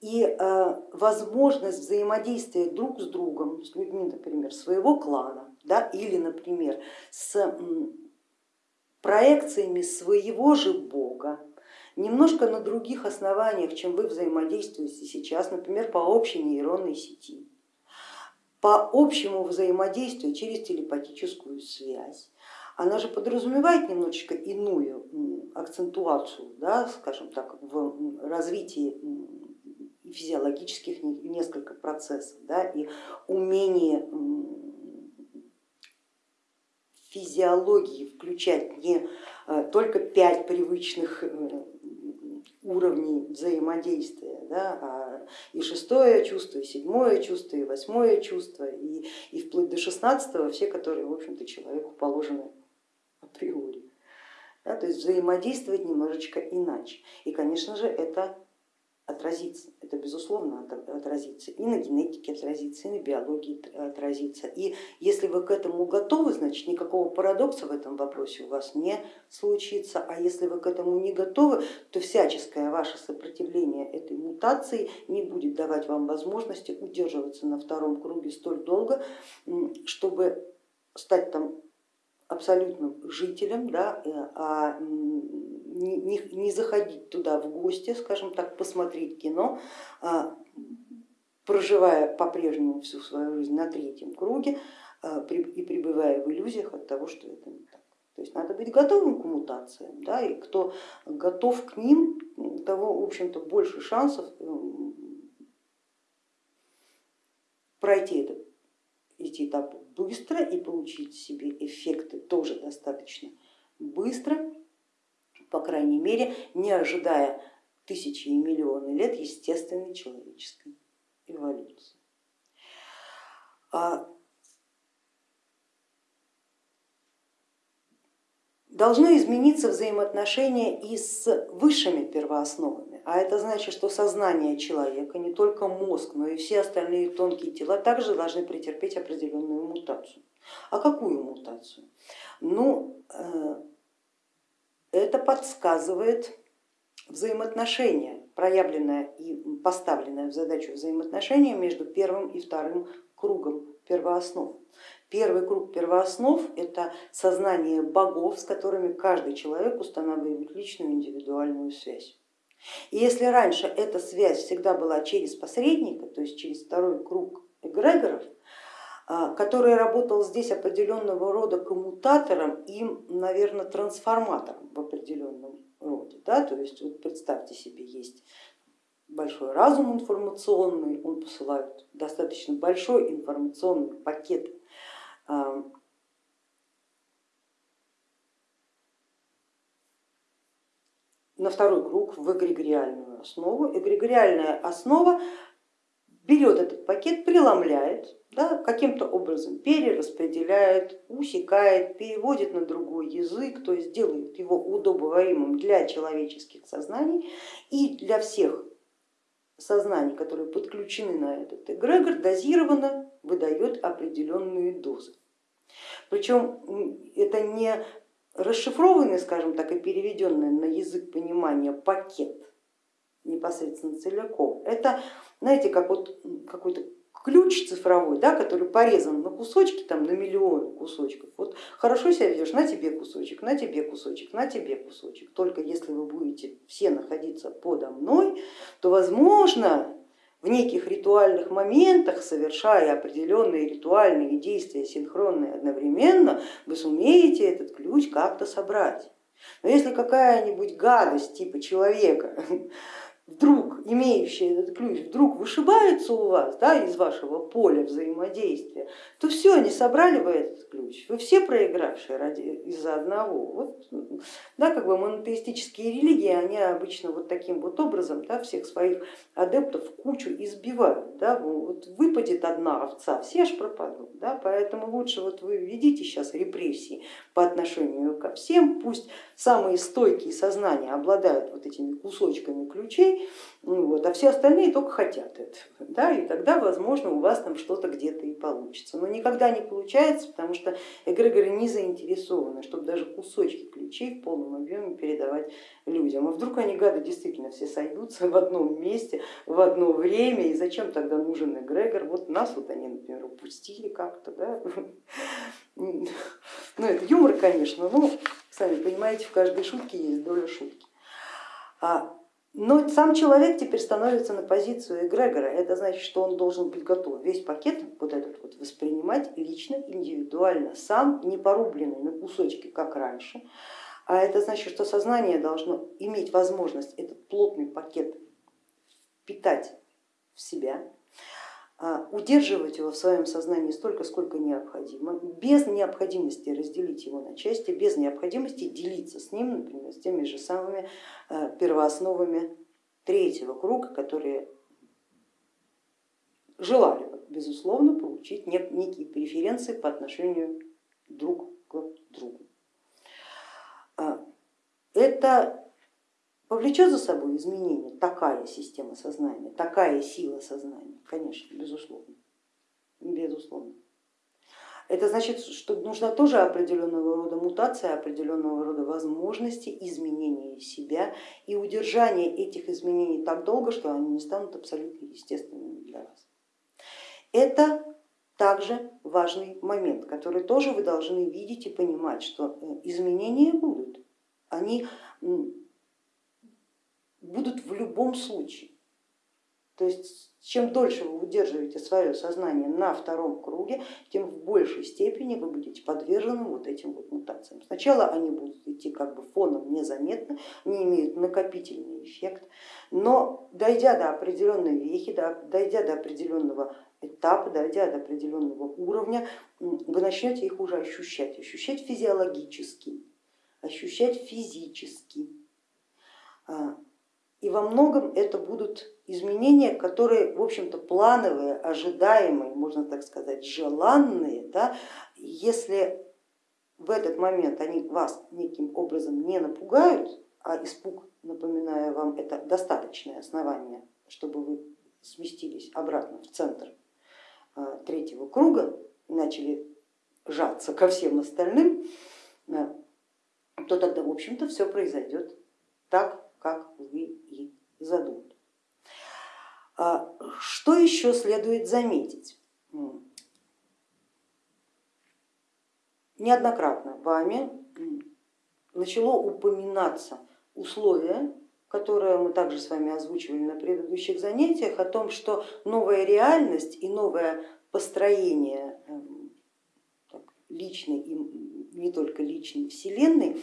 И э, возможность взаимодействия друг с другом, с людьми, например, своего клана, да, или, например, с проекциями своего же бога, немножко на других основаниях, чем вы взаимодействуете сейчас, например, по общей нейронной сети, по общему взаимодействию через телепатическую связь. Она же подразумевает немножечко иную акцентуацию, да, скажем так, в развитии физиологических несколько процессов да, и умение физиологии включать не э, только пять привычных э, уровней взаимодействия, да, а и шестое чувство, и седьмое чувство, и восьмое чувство, и, и вплоть до шестнадцатого, все, которые, в общем-то, человеку положены априори. Да, то есть взаимодействовать немножечко иначе. И, конечно же, это отразится, это безусловно отразится, и на генетике отразится, и на биологии отразится. И если вы к этому готовы, значит никакого парадокса в этом вопросе у вас не случится, а если вы к этому не готовы, то всяческое ваше сопротивление этой мутации не будет давать вам возможности удерживаться на втором круге столь долго, чтобы стать там абсолютным жителем, да, э, а не, не заходить туда в гости, скажем так, посмотреть кино, а, проживая по-прежнему всю свою жизнь на третьем круге а, и пребывая в иллюзиях от того, что это не так. То есть надо быть готовым к мутациям, да, и кто готов к ним, того, в общем-то, больше шансов пройти этот, эти этапы быстро и получить себе эффекты тоже достаточно быстро, по крайней мере, не ожидая тысячи и миллионы лет естественной человеческой эволюции. А должно измениться взаимоотношения и с высшими первоосновами, а это значит, что сознание человека, не только мозг, но и все остальные тонкие тела также должны претерпеть определенную мутацию. А какую мутацию? Ну, э, это подсказывает взаимоотношения, проявленное и поставленное в задачу взаимоотношения между первым и вторым кругом первооснов. Первый круг первооснов это сознание богов, с которыми каждый человек устанавливает личную индивидуальную связь. И если раньше эта связь всегда была через посредника, то есть через второй круг эгрегоров, а, который работал здесь определенного рода коммутатором и, наверное, трансформатором в определенном роде. Да? То есть вот представьте себе, есть большой разум информационный, он посылает достаточно большой информационный пакет на второй круг в эгрегориальную основу. Эгрегориальная основа берет этот пакет, преломляет, да, каким-то образом перераспределяет, усекает, переводит на другой язык, то есть делает его удобоваримым для человеческих сознаний и для всех сознаний, которые подключены на этот эгрегор, дозированно выдает определенные дозы. Причем это не расшифрованный, скажем так, и переведенный на язык понимания пакет непосредственно целиком. Это, знаете, как вот какой-то ключ цифровой, да, который порезан на кусочки, там, на миллионы кусочков. Вот хорошо себя ведешь, на тебе кусочек, на тебе кусочек, на тебе кусочек. Только если вы будете все находиться подо мной, то возможно в неких ритуальных моментах, совершая определенные ритуальные действия синхронные одновременно, вы сумеете этот ключ как-то собрать. Но если какая-нибудь гадость типа человека *laughs* вдруг имеющий этот ключ вдруг вышибается у вас да, из вашего поля взаимодействия, то все, не собрали вы этот ключ, вы все проигравшие ради из-за одного. Вот, да, как бы монотеистические религии, они обычно вот таким вот образом да, всех своих адептов в кучу избивают. Да, вот выпадет одна овца, все аж пропадут. Да, поэтому лучше вот вы ведите сейчас репрессии по отношению ко всем, пусть самые стойкие сознания обладают вот этими кусочками ключей, ну вот, а все остальные только хотят этого. Да, и тогда, возможно, у вас там что-то где-то и получится. Но никогда не получается, потому что эгрегоры не заинтересованы, чтобы даже кусочки ключей в полном объеме передавать людям. А вдруг они, гады, действительно все сойдутся в одном месте, в одно время, и зачем тогда нужен эгрегор? Вот нас вот они, например, упустили как-то. Да? Ну это юмор, конечно, но сами понимаете, в каждой шутке есть доля шутки. А но сам человек теперь становится на позицию эгрегора, это значит, что он должен быть готов весь пакет вот этот вот воспринимать лично, индивидуально, сам, не порубленный на кусочки, как раньше. А это значит, что сознание должно иметь возможность этот плотный пакет питать в себя, удерживать его в своем сознании столько, сколько необходимо, без необходимости разделить его на части, без необходимости делиться с ним, например, с теми же самыми а, первоосновами третьего круга, которые желали, безусловно, получить некие преференции по отношению друг к другу. А, это повлечет за собой изменение такая система сознания, такая сила сознания? Конечно, безусловно. безусловно. Это значит, что нужна тоже определенного рода мутация, определенного рода возможности изменения себя и удержания этих изменений так долго, что они не станут абсолютно естественными для вас. Это также важный момент, который тоже вы должны видеть и понимать, что э, изменения будут, они будут в любом случае. То есть чем дольше вы удерживаете свое сознание на втором круге, тем в большей степени вы будете подвержены вот этим вот мутациям. Сначала они будут идти как бы фоном незаметно, не имеют накопительный эффект, но дойдя до определенной вехи, дойдя до определенного этапа, дойдя до определенного уровня, вы начнете их уже ощущать, ощущать физиологически, ощущать физически. А, и во многом это будут изменения, которые, в общем-то, плановые, ожидаемые, можно так сказать, желанные, да, если в этот момент они вас неким образом не напугают, а испуг, напоминаю вам, это достаточное основание, чтобы вы сместились обратно в центр а, третьего круга и начали жаться ко всем остальным, то тогда, в общем-то, все произойдет так, как вы и задумали. А что еще следует заметить? Неоднократно вами начало упоминаться условие, которое мы также с вами озвучивали на предыдущих занятиях, о том, что новая реальность и новое построение эм, личной и не только личной вселенной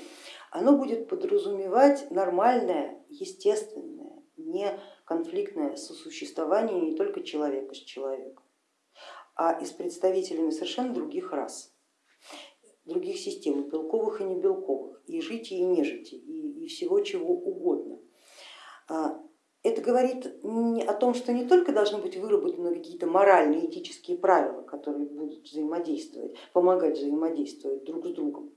оно будет подразумевать нормальное, естественное, не конфликтное сосуществование не только человека с человеком, а и с представителями совершенно других рас, других систем, белковых и не белковых, и жити, и нежити, и, и всего чего угодно. А, это говорит о том, что не только должны быть выработаны какие-то моральные, этические правила, которые будут взаимодействовать, помогать взаимодействовать друг с другом,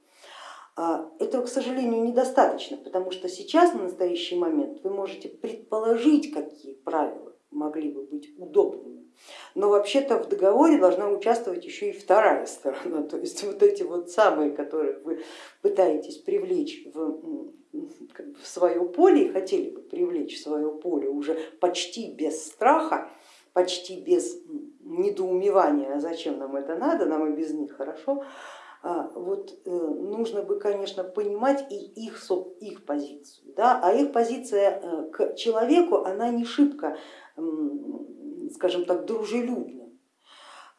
этого, к сожалению, недостаточно, потому что сейчас, на настоящий момент, вы можете предположить, какие правила могли бы быть удобными, но вообще-то в договоре должна участвовать еще и вторая сторона, *laughs* то есть вот эти вот самые, которые вы пытаетесь привлечь в, в свое поле и хотели бы привлечь в свое поле уже почти без страха, почти без недоумевания, а зачем нам это надо, нам и без них хорошо, а, вот э, нужно бы, конечно, понимать и их, их позицию, да? а их позиция э, к человеку, она не шибко, скажем так, дружелюбна.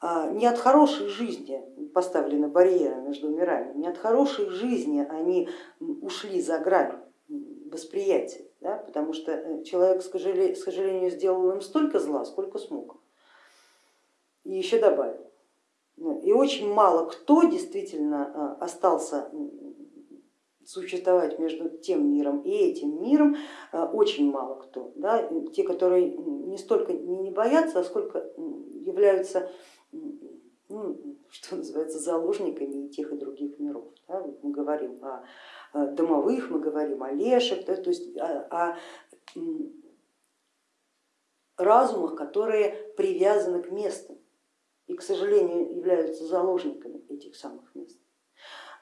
А, не от хорошей жизни поставлены барьеры между мирами, не от хорошей жизни они ушли за грань восприятия, да? потому что э, человек, к сожалению, сделал им столько зла, сколько смог, и еще добавил. И очень мало кто действительно а, остался существовать между тем миром и этим миром, а, очень мало кто. Да? Те, которые не столько не боятся, а сколько являются ну, что называется, заложниками и тех и других миров. Да? Мы говорим о домовых, мы говорим о леших, да? то есть о, о разумах, которые привязаны к месту и, к сожалению, являются заложниками этих самых мест.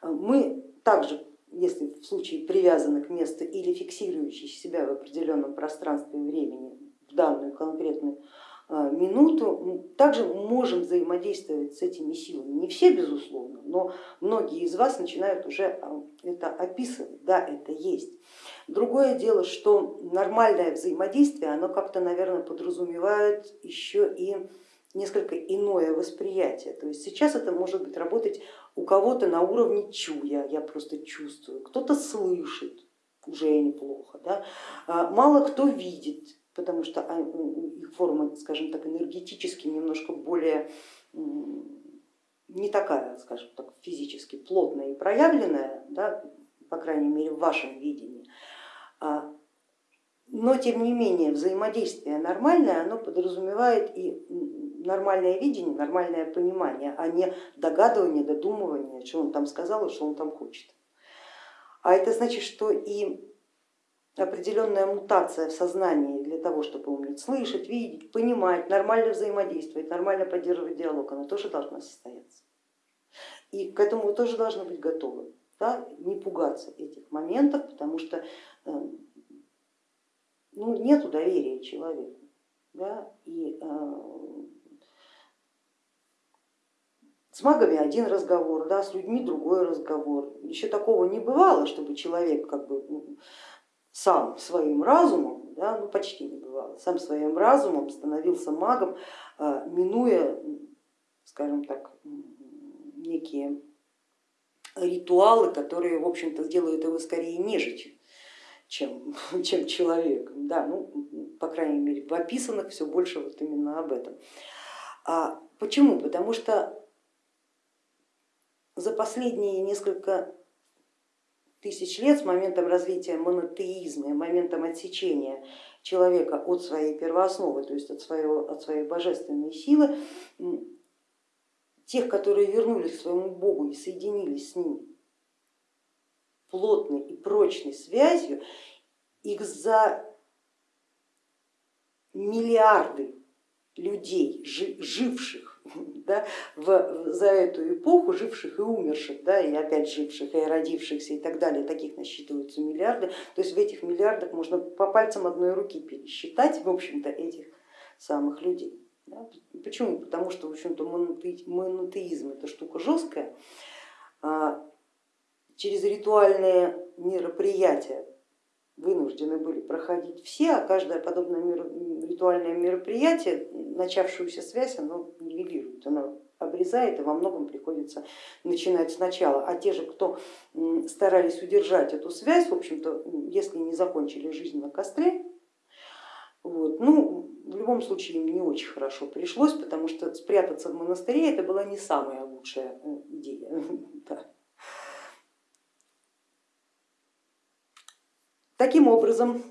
Мы также, если в случае привязаны к месту или фиксирующие себя в определенном пространстве и времени в данную конкретную а, минуту, также можем взаимодействовать с этими силами. Не все, безусловно, но многие из вас начинают уже а, это описывать, да, это есть. Другое дело, что нормальное взаимодействие, оно как-то, наверное, подразумевает еще и несколько иное восприятие. То есть сейчас это может быть работать у кого-то на уровне чуя, я просто чувствую, кто-то слышит, уже неплохо, да? А мало кто видит, потому что а, их форма, скажем так, энергетически немножко более не такая, скажем так, физически плотная и проявленная, да, по крайней мере в вашем видении. А, но тем не менее взаимодействие нормальное, оно подразумевает и нормальное видение, нормальное понимание, а не догадывание, додумывание, что он там сказал и что он там хочет. А это значит, что и определенная мутация в сознании для того, чтобы уметь слышать, видеть, понимать, нормально взаимодействовать, нормально поддерживать диалог, она тоже должна состояться. И к этому вы тоже должны быть готовы, да? не пугаться этих моментов, потому что э, ну, нет доверия человеку. Да? И э, С магами один разговор, да, с людьми другой разговор. Еще такого не бывало, чтобы человек как бы сам своим разумом, да, ну почти не бывало, сам своим разумом становился магом, а, минуя, скажем так, некие ритуалы, которые, в общем-то, делают его скорее нежитью, чем, *laughs* чем человеком. Да, ну, по крайней мере, в описанных все больше вот именно об этом. А почему? Потому что за последние несколько тысяч лет с моментом развития монотеизма, моментом отсечения человека от своей первоосновы, то есть от, своего, от своей божественной силы, тех, которые вернулись к своему Богу и соединились с ним плотной и прочной связью, их за миллиарды людей, живших да, в, за эту эпоху, живших и умерших, да, и опять живших, и родившихся и так далее, таких насчитываются миллиарды, то есть в этих миллиардах можно по пальцам одной руки пересчитать, в общем-то, этих самых людей. Да. Почему? Потому что, в общем-то, монотеизм это штука жесткая, а через ритуальные мероприятия вынуждены были проходить все, а каждое подобное ритуальное мероприятие, начавшуюся связь, оно нивелирует, оно обрезает и во многом приходится начинать сначала. А те же, кто старались удержать эту связь, в общем-то, если не закончили жизнь на костре, вот, ну, в любом случае им не очень хорошо пришлось, потому что спрятаться в монастыре это была не самая лучшая э, идея. *laughs* Таким образом,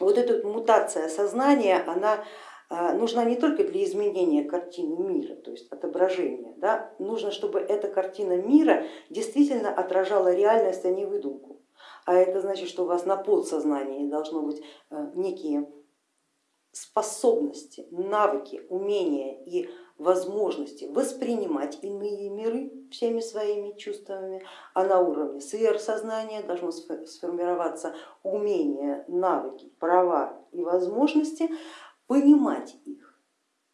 вот эта мутация сознания, она а, нужна не только для изменения картины мира, то есть отображения, да? нужно, чтобы эта картина мира действительно отражала реальность, а не выдумку. А это значит, что у вас на подсознании должно быть э, некие способности, навыки, умения и возможности воспринимать иные миры всеми своими чувствами, а на уровне сверхсознания должно сформироваться умение, навыки, права и возможности понимать их,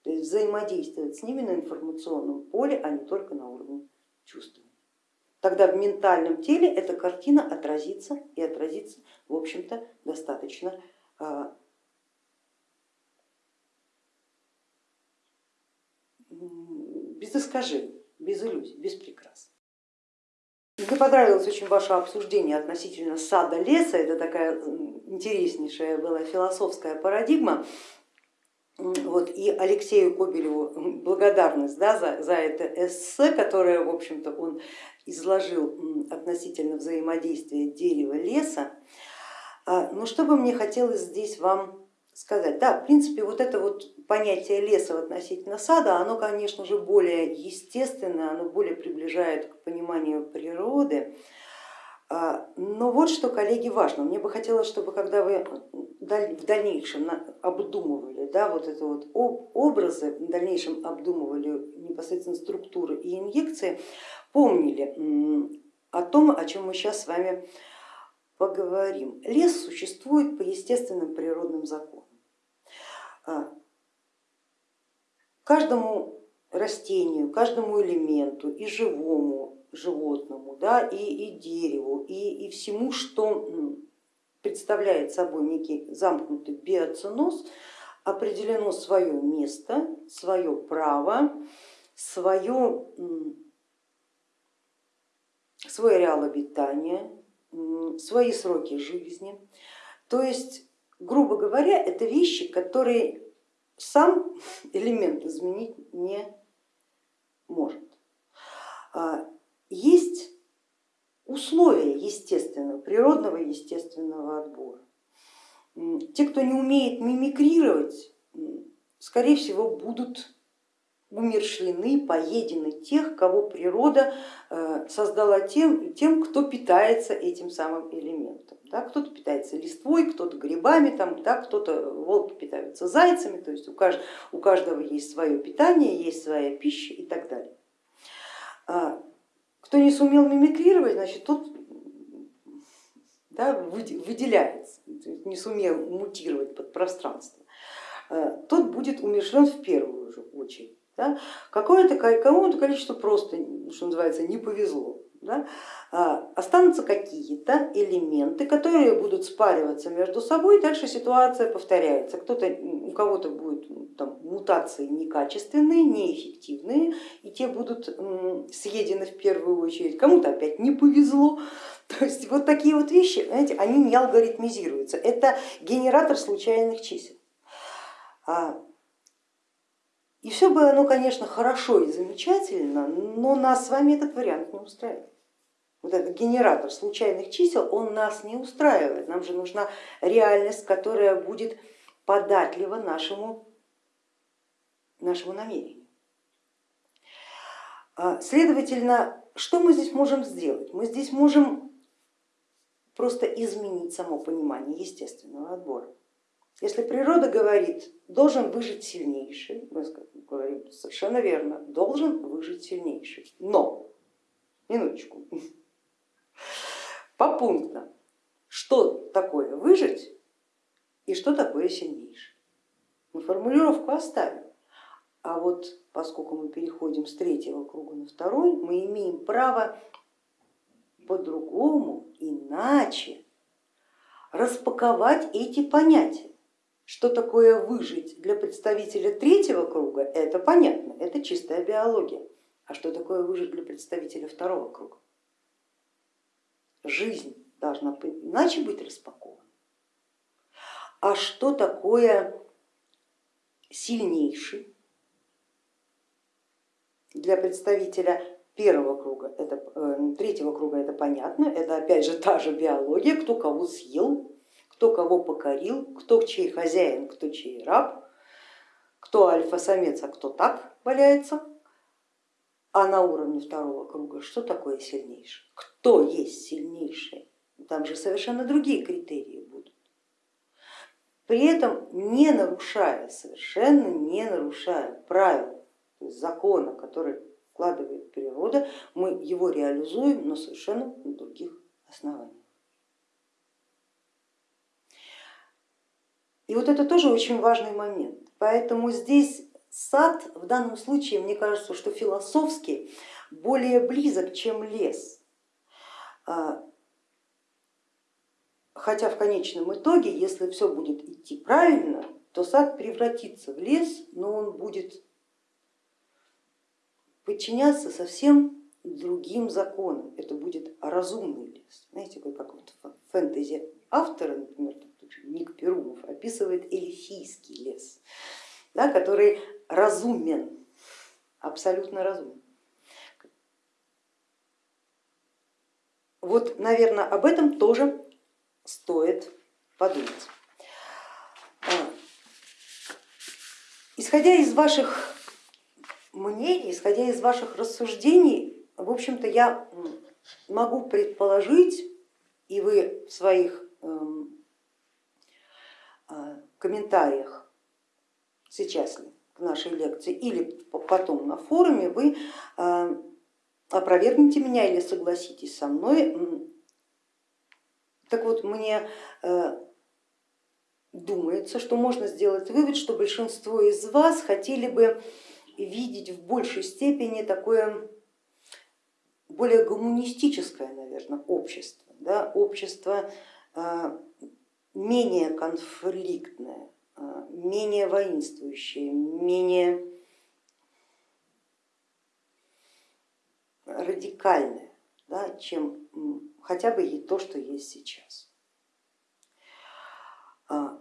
то есть взаимодействовать с ними на информационном поле, а не только на уровне чувствования. Тогда в ментальном теле эта картина отразится и отразится, в общем-то, достаточно а, без искажений, без иллюзий, без прикрас. Мне понравилось очень ваше обсуждение относительно сада леса, это такая интереснейшая была философская парадигма. Вот, и Алексею Кобелеву благодарность да, за, за это эссе, которое, в общем-то, он изложил относительно взаимодействия дерева леса. А, но что бы мне хотелось здесь вам сказать? Да, в принципе, вот это вот понятие леса относительно сада, оно, конечно же, более естественное, оно более приближает к пониманию природы. А, но вот что, коллеги, важно. Мне бы хотелось, чтобы когда вы в дальнейшем обдумывали да, вот это вот образы, в дальнейшем обдумывали непосредственно структуры и инъекции, помнили о том, о чем мы сейчас с вами поговорим. Лес существует по естественным природным законам. Каждому растению, каждому элементу и живому животному, да, и, и дереву, и, и всему, что представляет собой некий замкнутый биоценоз, определено свое место, свое право, свое, свой ареал обитания, свои сроки жизни. То есть, грубо говоря, это вещи, которые сам *laughs* элемент изменить не может. А, есть условия естественного, природного естественного отбора. Те, кто не умеет мимикрировать, скорее всего, будут умершлены, поедены тех, кого природа э, создала тем, тем кто питается этим самым элементом. Да, кто-то питается листвой, кто-то грибами, там, да, кто-то волки питаются зайцами, то есть у, кажд, у каждого есть свое питание, есть своя пища и так далее. А, кто не сумел мимикрировать, значит тот да, выделяется, не сумел мутировать под пространство, а, тот будет умершлен в первую же очередь. Да? Какое-то, кому-то количество просто, что называется, не повезло. Да? А, останутся какие-то элементы, которые будут спариваться между собой, и дальше ситуация повторяется. Кто-то, у кого-то будут там, мутации некачественные, неэффективные, и те будут съедены в первую очередь. Кому-то опять не повезло. *laughs* То есть вот такие вот вещи, знаете, они не алгоритмизируются. Это генератор случайных чисел. И все бы оно, конечно, хорошо и замечательно, но нас с вами этот вариант не устраивает. Вот этот генератор случайных чисел, он нас не устраивает. Нам же нужна реальность, которая будет податлива нашему, нашему намерению. А, следовательно, что мы здесь можем сделать? Мы здесь можем просто изменить само понимание естественного отбора. Если природа говорит, должен выжить сильнейший, мы говорим совершенно верно, должен выжить сильнейший. Но, минуточку, по пунктам, что такое выжить и что такое сильнейший. Мы формулировку оставим, а вот поскольку мы переходим с третьего круга на второй, мы имеем право по-другому, иначе распаковать эти понятия. Что такое выжить для представителя третьего круга, это понятно, это чистая биология. А что такое выжить для представителя второго круга? Жизнь должна иначе быть распакована. А что такое сильнейший? Для представителя первого круга, это, э, третьего круга это понятно, это опять же та же биология, кто кого съел, кто кого покорил, кто чей хозяин, кто чей раб, кто альфа-самец, а кто так валяется. А на уровне второго круга что такое сильнейший? Кто есть сильнейший? Там же совершенно другие критерии будут. При этом не нарушая, совершенно не нарушая правил, то есть закона, который вкладывает природа, мы его реализуем, но совершенно на других основаниях. И вот это тоже очень важный момент. Поэтому здесь сад в данном случае, мне кажется, что философски более близок, чем лес. А, хотя в конечном итоге, если все будет идти правильно, то сад превратится в лес, но он будет подчиняться совсем другим законам. Это будет разумный лес. Знаете, как вот фэнтези автора, например, Ник Перумов описывает эльфийский лес, да, который разумен, абсолютно разумен. Вот, наверное, об этом тоже стоит подумать. А, исходя из ваших мнений, исходя из ваших рассуждений, в общем-то, я могу предположить, и вы в своих эм, комментариях сейчас ли к нашей лекции или потом на форуме вы а, опровергнете меня или согласитесь со мной. Так вот, мне э, думается, что можно сделать вывод, что большинство из вас хотели бы видеть в большей степени такое более гуманистическое, наверное, общество, да, общество менее конфликтное, а, менее воинствующее, менее радикальное, да, чем хотя бы и то, что есть сейчас. А,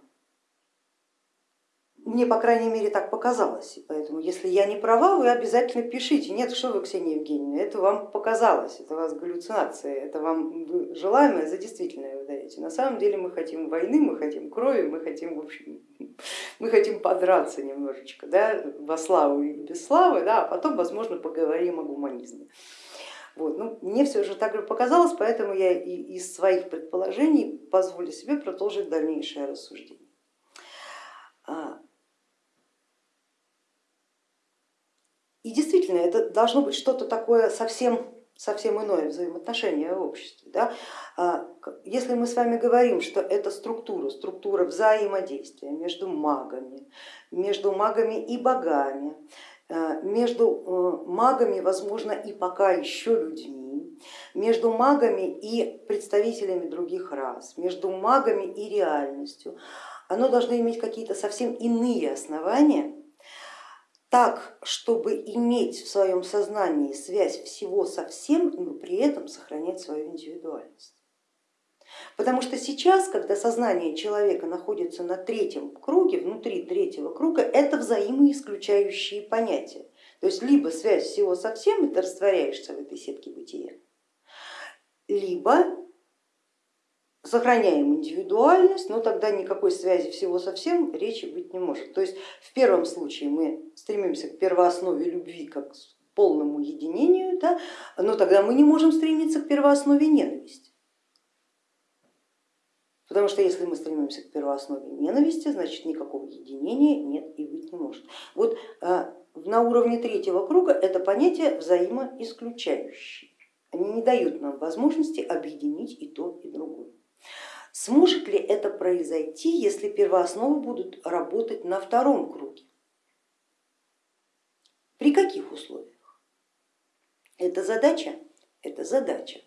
мне, по крайней мере, так показалось, и поэтому, если я не права, вы обязательно пишите. Нет, что вы, Ксения Евгеньевна, это вам показалось, это у вас галлюцинация, это вам желаемое за действительное выдаете. На самом деле мы хотим войны, мы хотим крови, мы хотим, в общем, *laughs* мы хотим подраться немножечко, да, во славу и без славы, да, а потом, возможно, поговорим о гуманизме. Вот. Ну, мне все же так же показалось, поэтому я и из своих предположений позволю себе продолжить дальнейшее рассуждение. А, И действительно, это должно быть что-то такое совсем, совсем иное взаимоотношение в обществе. Да? А, если мы с вами говорим, что это структура, структура взаимодействия между магами, между магами и богами, э, между магами, возможно, и пока еще людьми, между магами и представителями других рас, между магами и реальностью, оно должно иметь какие-то совсем иные основания, так, чтобы иметь в своем сознании связь всего со всем, но при этом сохранять свою индивидуальность. Потому что сейчас, когда сознание человека находится на третьем круге, внутри третьего круга, это взаимоисключающие понятия. То есть либо связь всего со всем, и ты растворяешься в этой сетке бытия, либо сохраняем индивидуальность, но тогда никакой связи всего совсем речи быть не может. То есть в первом случае мы стремимся к первооснове любви как к полному единению, да, но тогда мы не можем стремиться к первооснове ненависти. Потому что если мы стремимся к первооснове ненависти, значит никакого единения нет и быть не может. Вот а, на уровне третьего круга это понятие взаимоисключающие. Они не дают нам возможности объединить и то, и другое. Сможет ли это произойти, если первоосновы будут работать на втором круге? При каких условиях? Это задача? Это задача.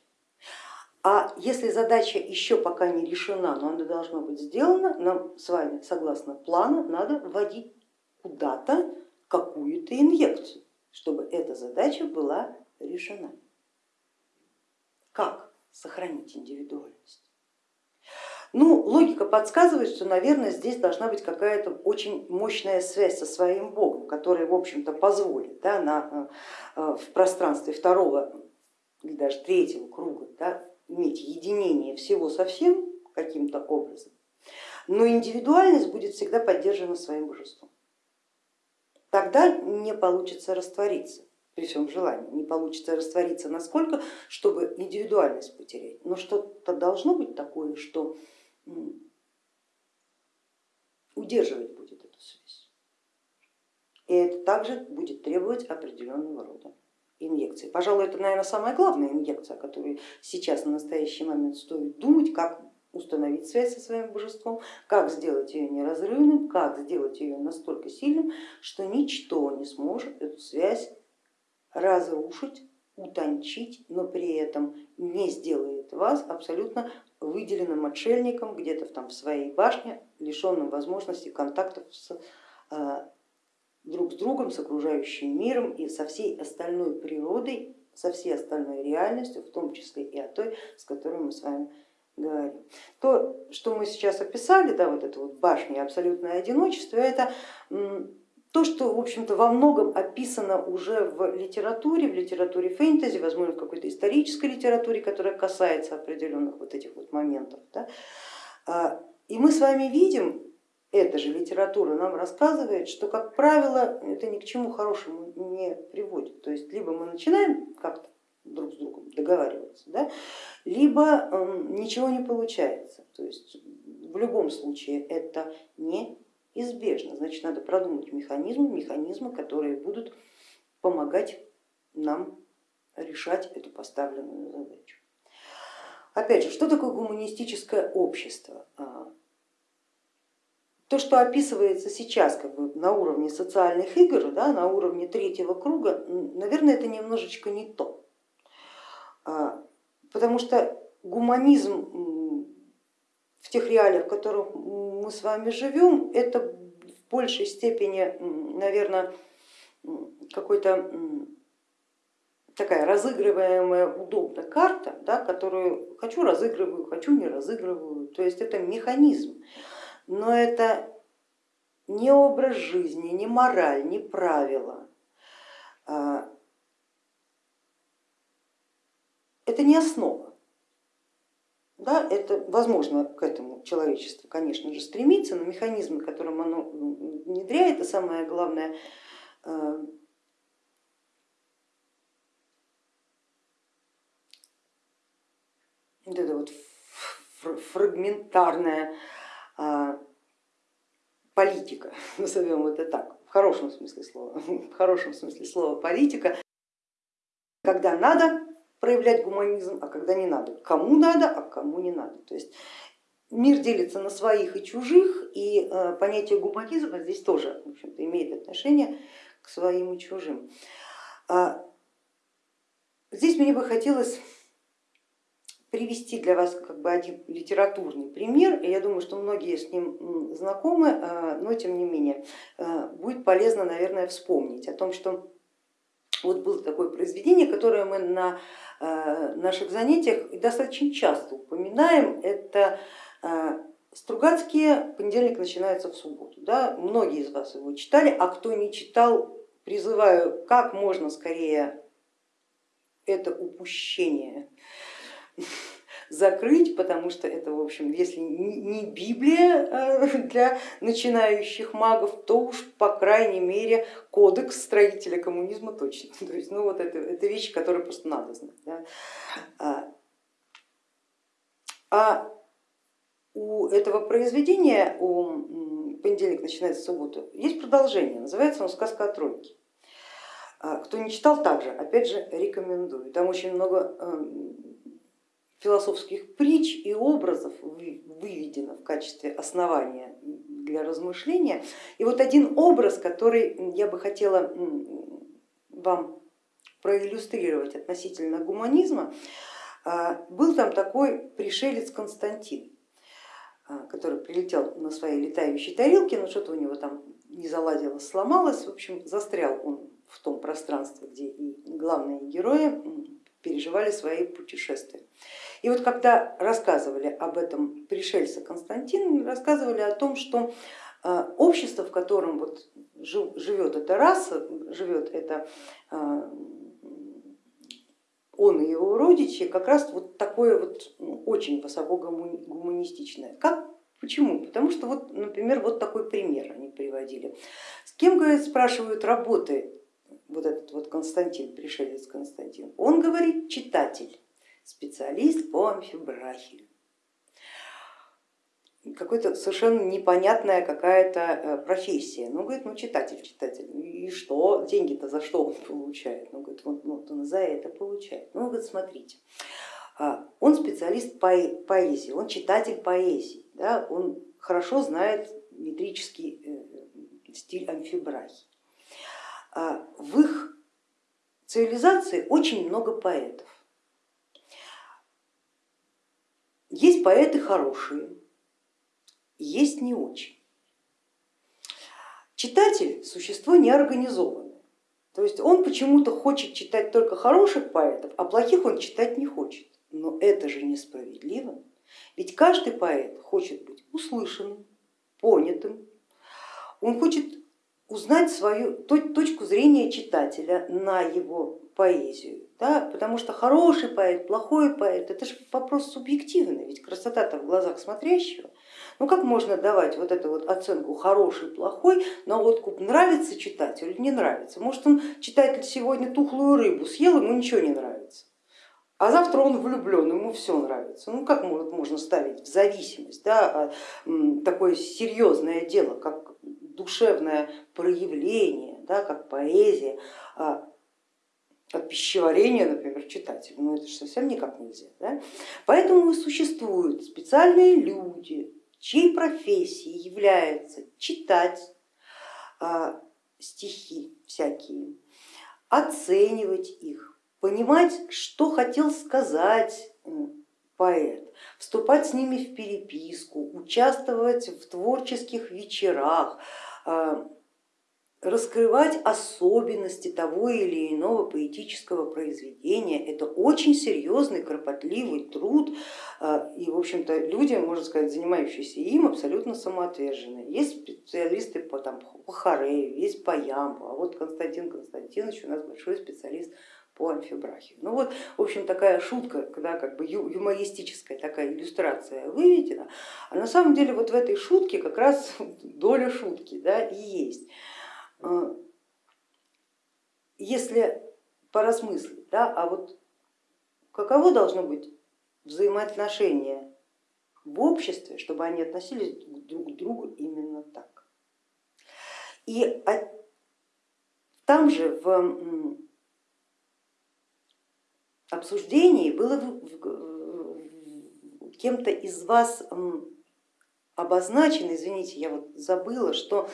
А если задача еще пока не решена, но она должна быть сделана, нам с вами, согласно плану, надо вводить куда-то какую-то инъекцию, чтобы эта задача была решена. Как сохранить индивидуальность? Ну, логика подсказывает, что, наверное, здесь должна быть какая-то очень мощная связь со своим Богом, которая, в общем-то, позволит да, на, э, в пространстве второго или даже третьего круга да, иметь единение всего со всем каким-то образом, но индивидуальность будет всегда поддержана своим божеством. Тогда не получится раствориться при всем желании, не получится раствориться насколько, чтобы индивидуальность потерять, но что-то должно быть такое, что удерживать будет эту связь. И это также будет требовать определенного рода инъекции. Пожалуй, это, наверное, самая главная инъекция, о которой сейчас на настоящий момент стоит думать, как установить связь со своим божеством, как сделать ее неразрывным, как сделать ее настолько сильным, что ничто не сможет эту связь разрушить, утончить, но при этом не сделает вас абсолютно выделенным отшельником где-то там в своей башне, лишенным возможности контактов с, а, друг с другом, с окружающим миром и со всей остальной природой, со всей остальной реальностью, в том числе и о той, с которой мы с вами говорим. То, что мы сейчас описали, да, вот это вот башня абсолютное одиночество, это то, что в общем-то во многом описано уже в литературе, в литературе фэнтези, возможно в какой-то исторической литературе, которая касается определенных вот этих вот моментов. Да? А, и мы с вами видим, эта же литература нам рассказывает, что, как правило, это ни к чему хорошему не приводит. То есть либо мы начинаем как-то друг с другом договариваться, да, либо эм, ничего не получается. То есть в любом случае это не Избежно, значит надо продумать механизмы, механизмы, которые будут помогать нам решать эту поставленную задачу. Опять же, что такое гуманистическое общество? А, то, что описывается сейчас как бы на уровне социальных игр, да, на уровне третьего круга, наверное, это немножечко не то. А, потому что гуманизм в тех реалиях, в которых мы с вами живем, это в большей степени, наверное, какой-то такая разыгрываемая удобно карта, да, которую хочу разыгрываю, хочу не разыгрываю, то есть это механизм, но это не образ жизни, не мораль, не правила, а, это не основа. Да, это возможно к этому человечество, конечно же, стремится, но механизмы, которым оно внедряет, и самое главное, э, вот это вот фрагментарная а, политика, *laughs* назовем это так, в хорошем смысле слова, *laughs* в хорошем смысле слова политика, когда надо, проявлять гуманизм, а когда не надо. Кому надо, а кому не надо. То есть мир делится на своих и чужих, и э, понятие гуманизма здесь тоже в общем имеет отношение к своим и чужим. А здесь мне бы хотелось привести для вас как бы один литературный пример, и я думаю, что многие с ним знакомы, а, но тем не менее а, будет полезно, наверное, вспомнить о том, что вот было такое произведение, которое мы на а, наших занятиях достаточно часто упоминаем, это Стругацкие понедельник начинается в субботу. Да? Многие из вас его читали, а кто не читал, призываю как можно скорее это упущение закрыть, потому что это, в общем, если не Библия э, *laughs* для начинающих магов, то уж по крайней мере кодекс строителя коммунизма точно. *laughs* То есть, ну вот это, это вещи, которые просто надо знать. Да? А, а у этого произведения, у понедельник начинается субботу, есть продолжение, называется он «Сказка о тройке». А, кто не читал, также, опять же, рекомендую. Там очень много эм, философских притч и образов выведено в качестве основания для размышления. И вот один образ, который я бы хотела вам проиллюстрировать относительно гуманизма, а, был там такой пришелец Константин. А, который прилетел на своей летающей тарелке, но что-то у него там не заладилось, сломалось, в общем застрял он в том пространстве, где и главные герои переживали свои путешествия. И вот когда рассказывали об этом пришельце Константин, рассказывали о том, что а, общество, в котором вот живет эта раса, живет это а, он и его родичи как раз вот такое вот ну, очень высоко гуманистичное. Как? Почему? Потому что вот, например, вот такой пример они приводили. С кем, говорит, спрашивают, работы вот этот вот Константин, пришелец Константин? Он говорит, читатель, специалист по амфибрахии какой-то совершенно непонятная какая-то э, профессия. Ну, говорит, ну читатель, читатель, и что, деньги-то за что он получает? Ну, говорит, вот, вот он за это получает. Ну, говорит, смотрите, а, он специалист по поэзии, он читатель поэзии, да, он хорошо знает метрический э, стиль амфибрахи. А, в их цивилизации очень много поэтов. Есть поэты хорошие, есть не очень. Читатель существо неорганизованное, то есть он почему-то хочет читать только хороших поэтов, а плохих он читать не хочет. Но это же несправедливо, ведь каждый поэт хочет быть услышанным, понятым, он хочет узнать свою точку зрения читателя на его поэзию, да, потому что хороший поэт, плохой поэт, это же вопрос субъективный, ведь красота-то в глазах смотрящего. Ну как можно давать вот эту вот оценку хороший, плохой на откуп, нравится читателю или не нравится? Может он читатель сегодня тухлую рыбу съел, ему ничего не нравится, а завтра он влюблен, ему все нравится. Ну как можно ставить в зависимость да, такое серьезное дело, как душевное проявление, да, как поэзия, от пищеварения, например, читателя, ну это же совсем никак нельзя. Да? Поэтому и существуют специальные люди, чьей профессией является читать а, стихи всякие, оценивать их, понимать, что хотел сказать поэт, вступать с ними в переписку, участвовать в творческих вечерах, а, раскрывать особенности того или иного поэтического произведения. Это очень серьезный, кропотливый труд, а, и в общем-то люди, можно сказать, занимающиеся им, абсолютно самоотверженные. Есть специалисты по, там, по Харею, есть по Ямбу, а вот Константин Константинович у нас большой специалист по амфибрахию. Ну вот, в общем, такая шутка, когда как бы юмористическая такая иллюстрация выведена, а на самом деле вот в этой шутке как раз *laughs* доля шутки да, и есть. А, если поразмыслить, да, а вот каково должно быть взаимоотношение в обществе, чтобы они относились друг к другу именно так. И там же в обсуждении было кем-то из вас обозначено, извините, я вот забыла, что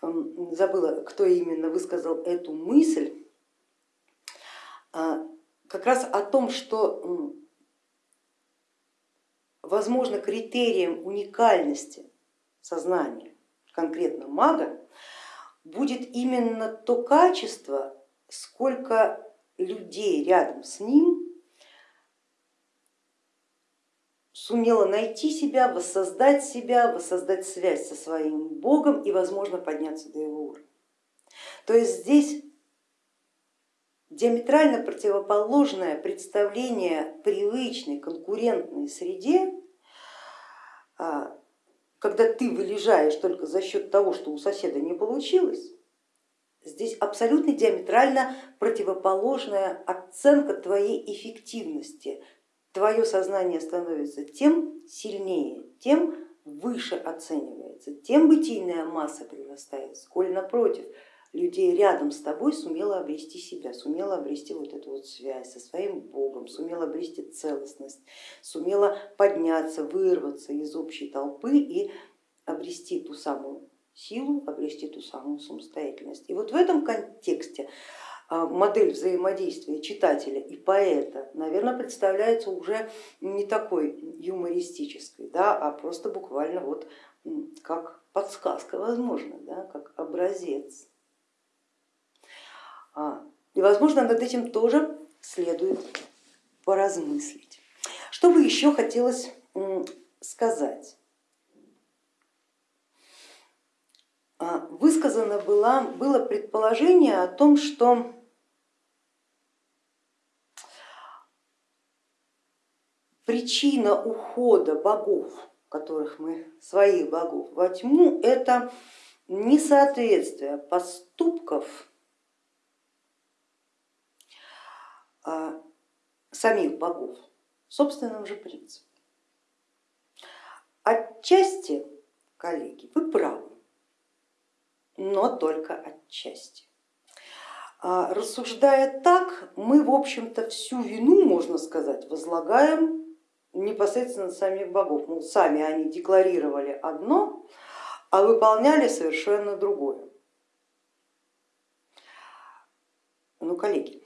забыла, кто именно высказал эту мысль, а, как раз о том, что возможно критерием уникальности сознания конкретно мага будет именно то качество, сколько людей рядом с ним сумела найти себя, воссоздать себя, воссоздать связь со своим Богом и, возможно, подняться до его уровня. То есть здесь диаметрально противоположное представление привычной конкурентной среде, а, когда ты вылежаешь только за счет того, что у соседа не получилось, здесь абсолютно диаметрально противоположная оценка твоей эффективности. Твое сознание становится тем сильнее, тем выше оценивается, тем бытийная масса прирастает, сколь напротив людей рядом с тобой сумела обрести себя, сумела обрести вот эту вот связь со своим Богом, сумела обрести целостность, сумела подняться, вырваться из общей толпы и обрести ту самую силу, обрести ту самую самостоятельность. И вот в этом контексте модель взаимодействия читателя и поэта, наверное, представляется уже не такой юмористической, да, а просто буквально вот как подсказка, возможно, да, как образец. А, и, возможно, над этим тоже следует поразмыслить. Что бы еще хотелось сказать? А, высказано было, было предположение о том, что причина ухода богов, которых мы, своих богов во тьму, это несоответствие поступков а, самих богов собственным же принципам. Отчасти, коллеги, вы правы, но только отчасти. А, рассуждая так, мы, в общем-то, всю вину, можно сказать, возлагаем непосредственно самих богов. Мол, сами они декларировали одно, а выполняли совершенно другое. Ну, коллеги,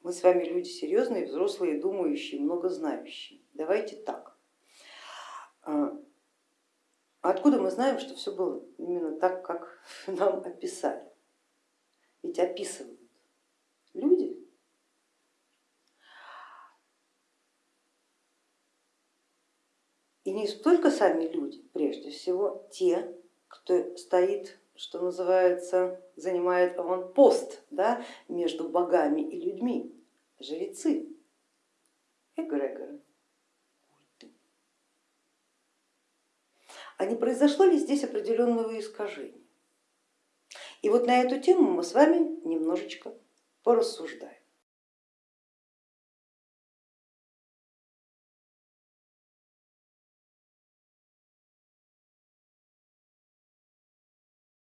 мы с вами люди серьезные, взрослые, думающие, много знающие. Давайте так. А, откуда мы знаем, что все было именно так, как *laughs* нам описали? Ведь описывают люди. И не только сами люди, прежде всего те, кто стоит что называется, занимает он пост да, между богами и людьми, жрецы, эгрегоры. А не произошло ли здесь определенного искажения? И вот на эту тему мы с вами немножечко порассуждаем.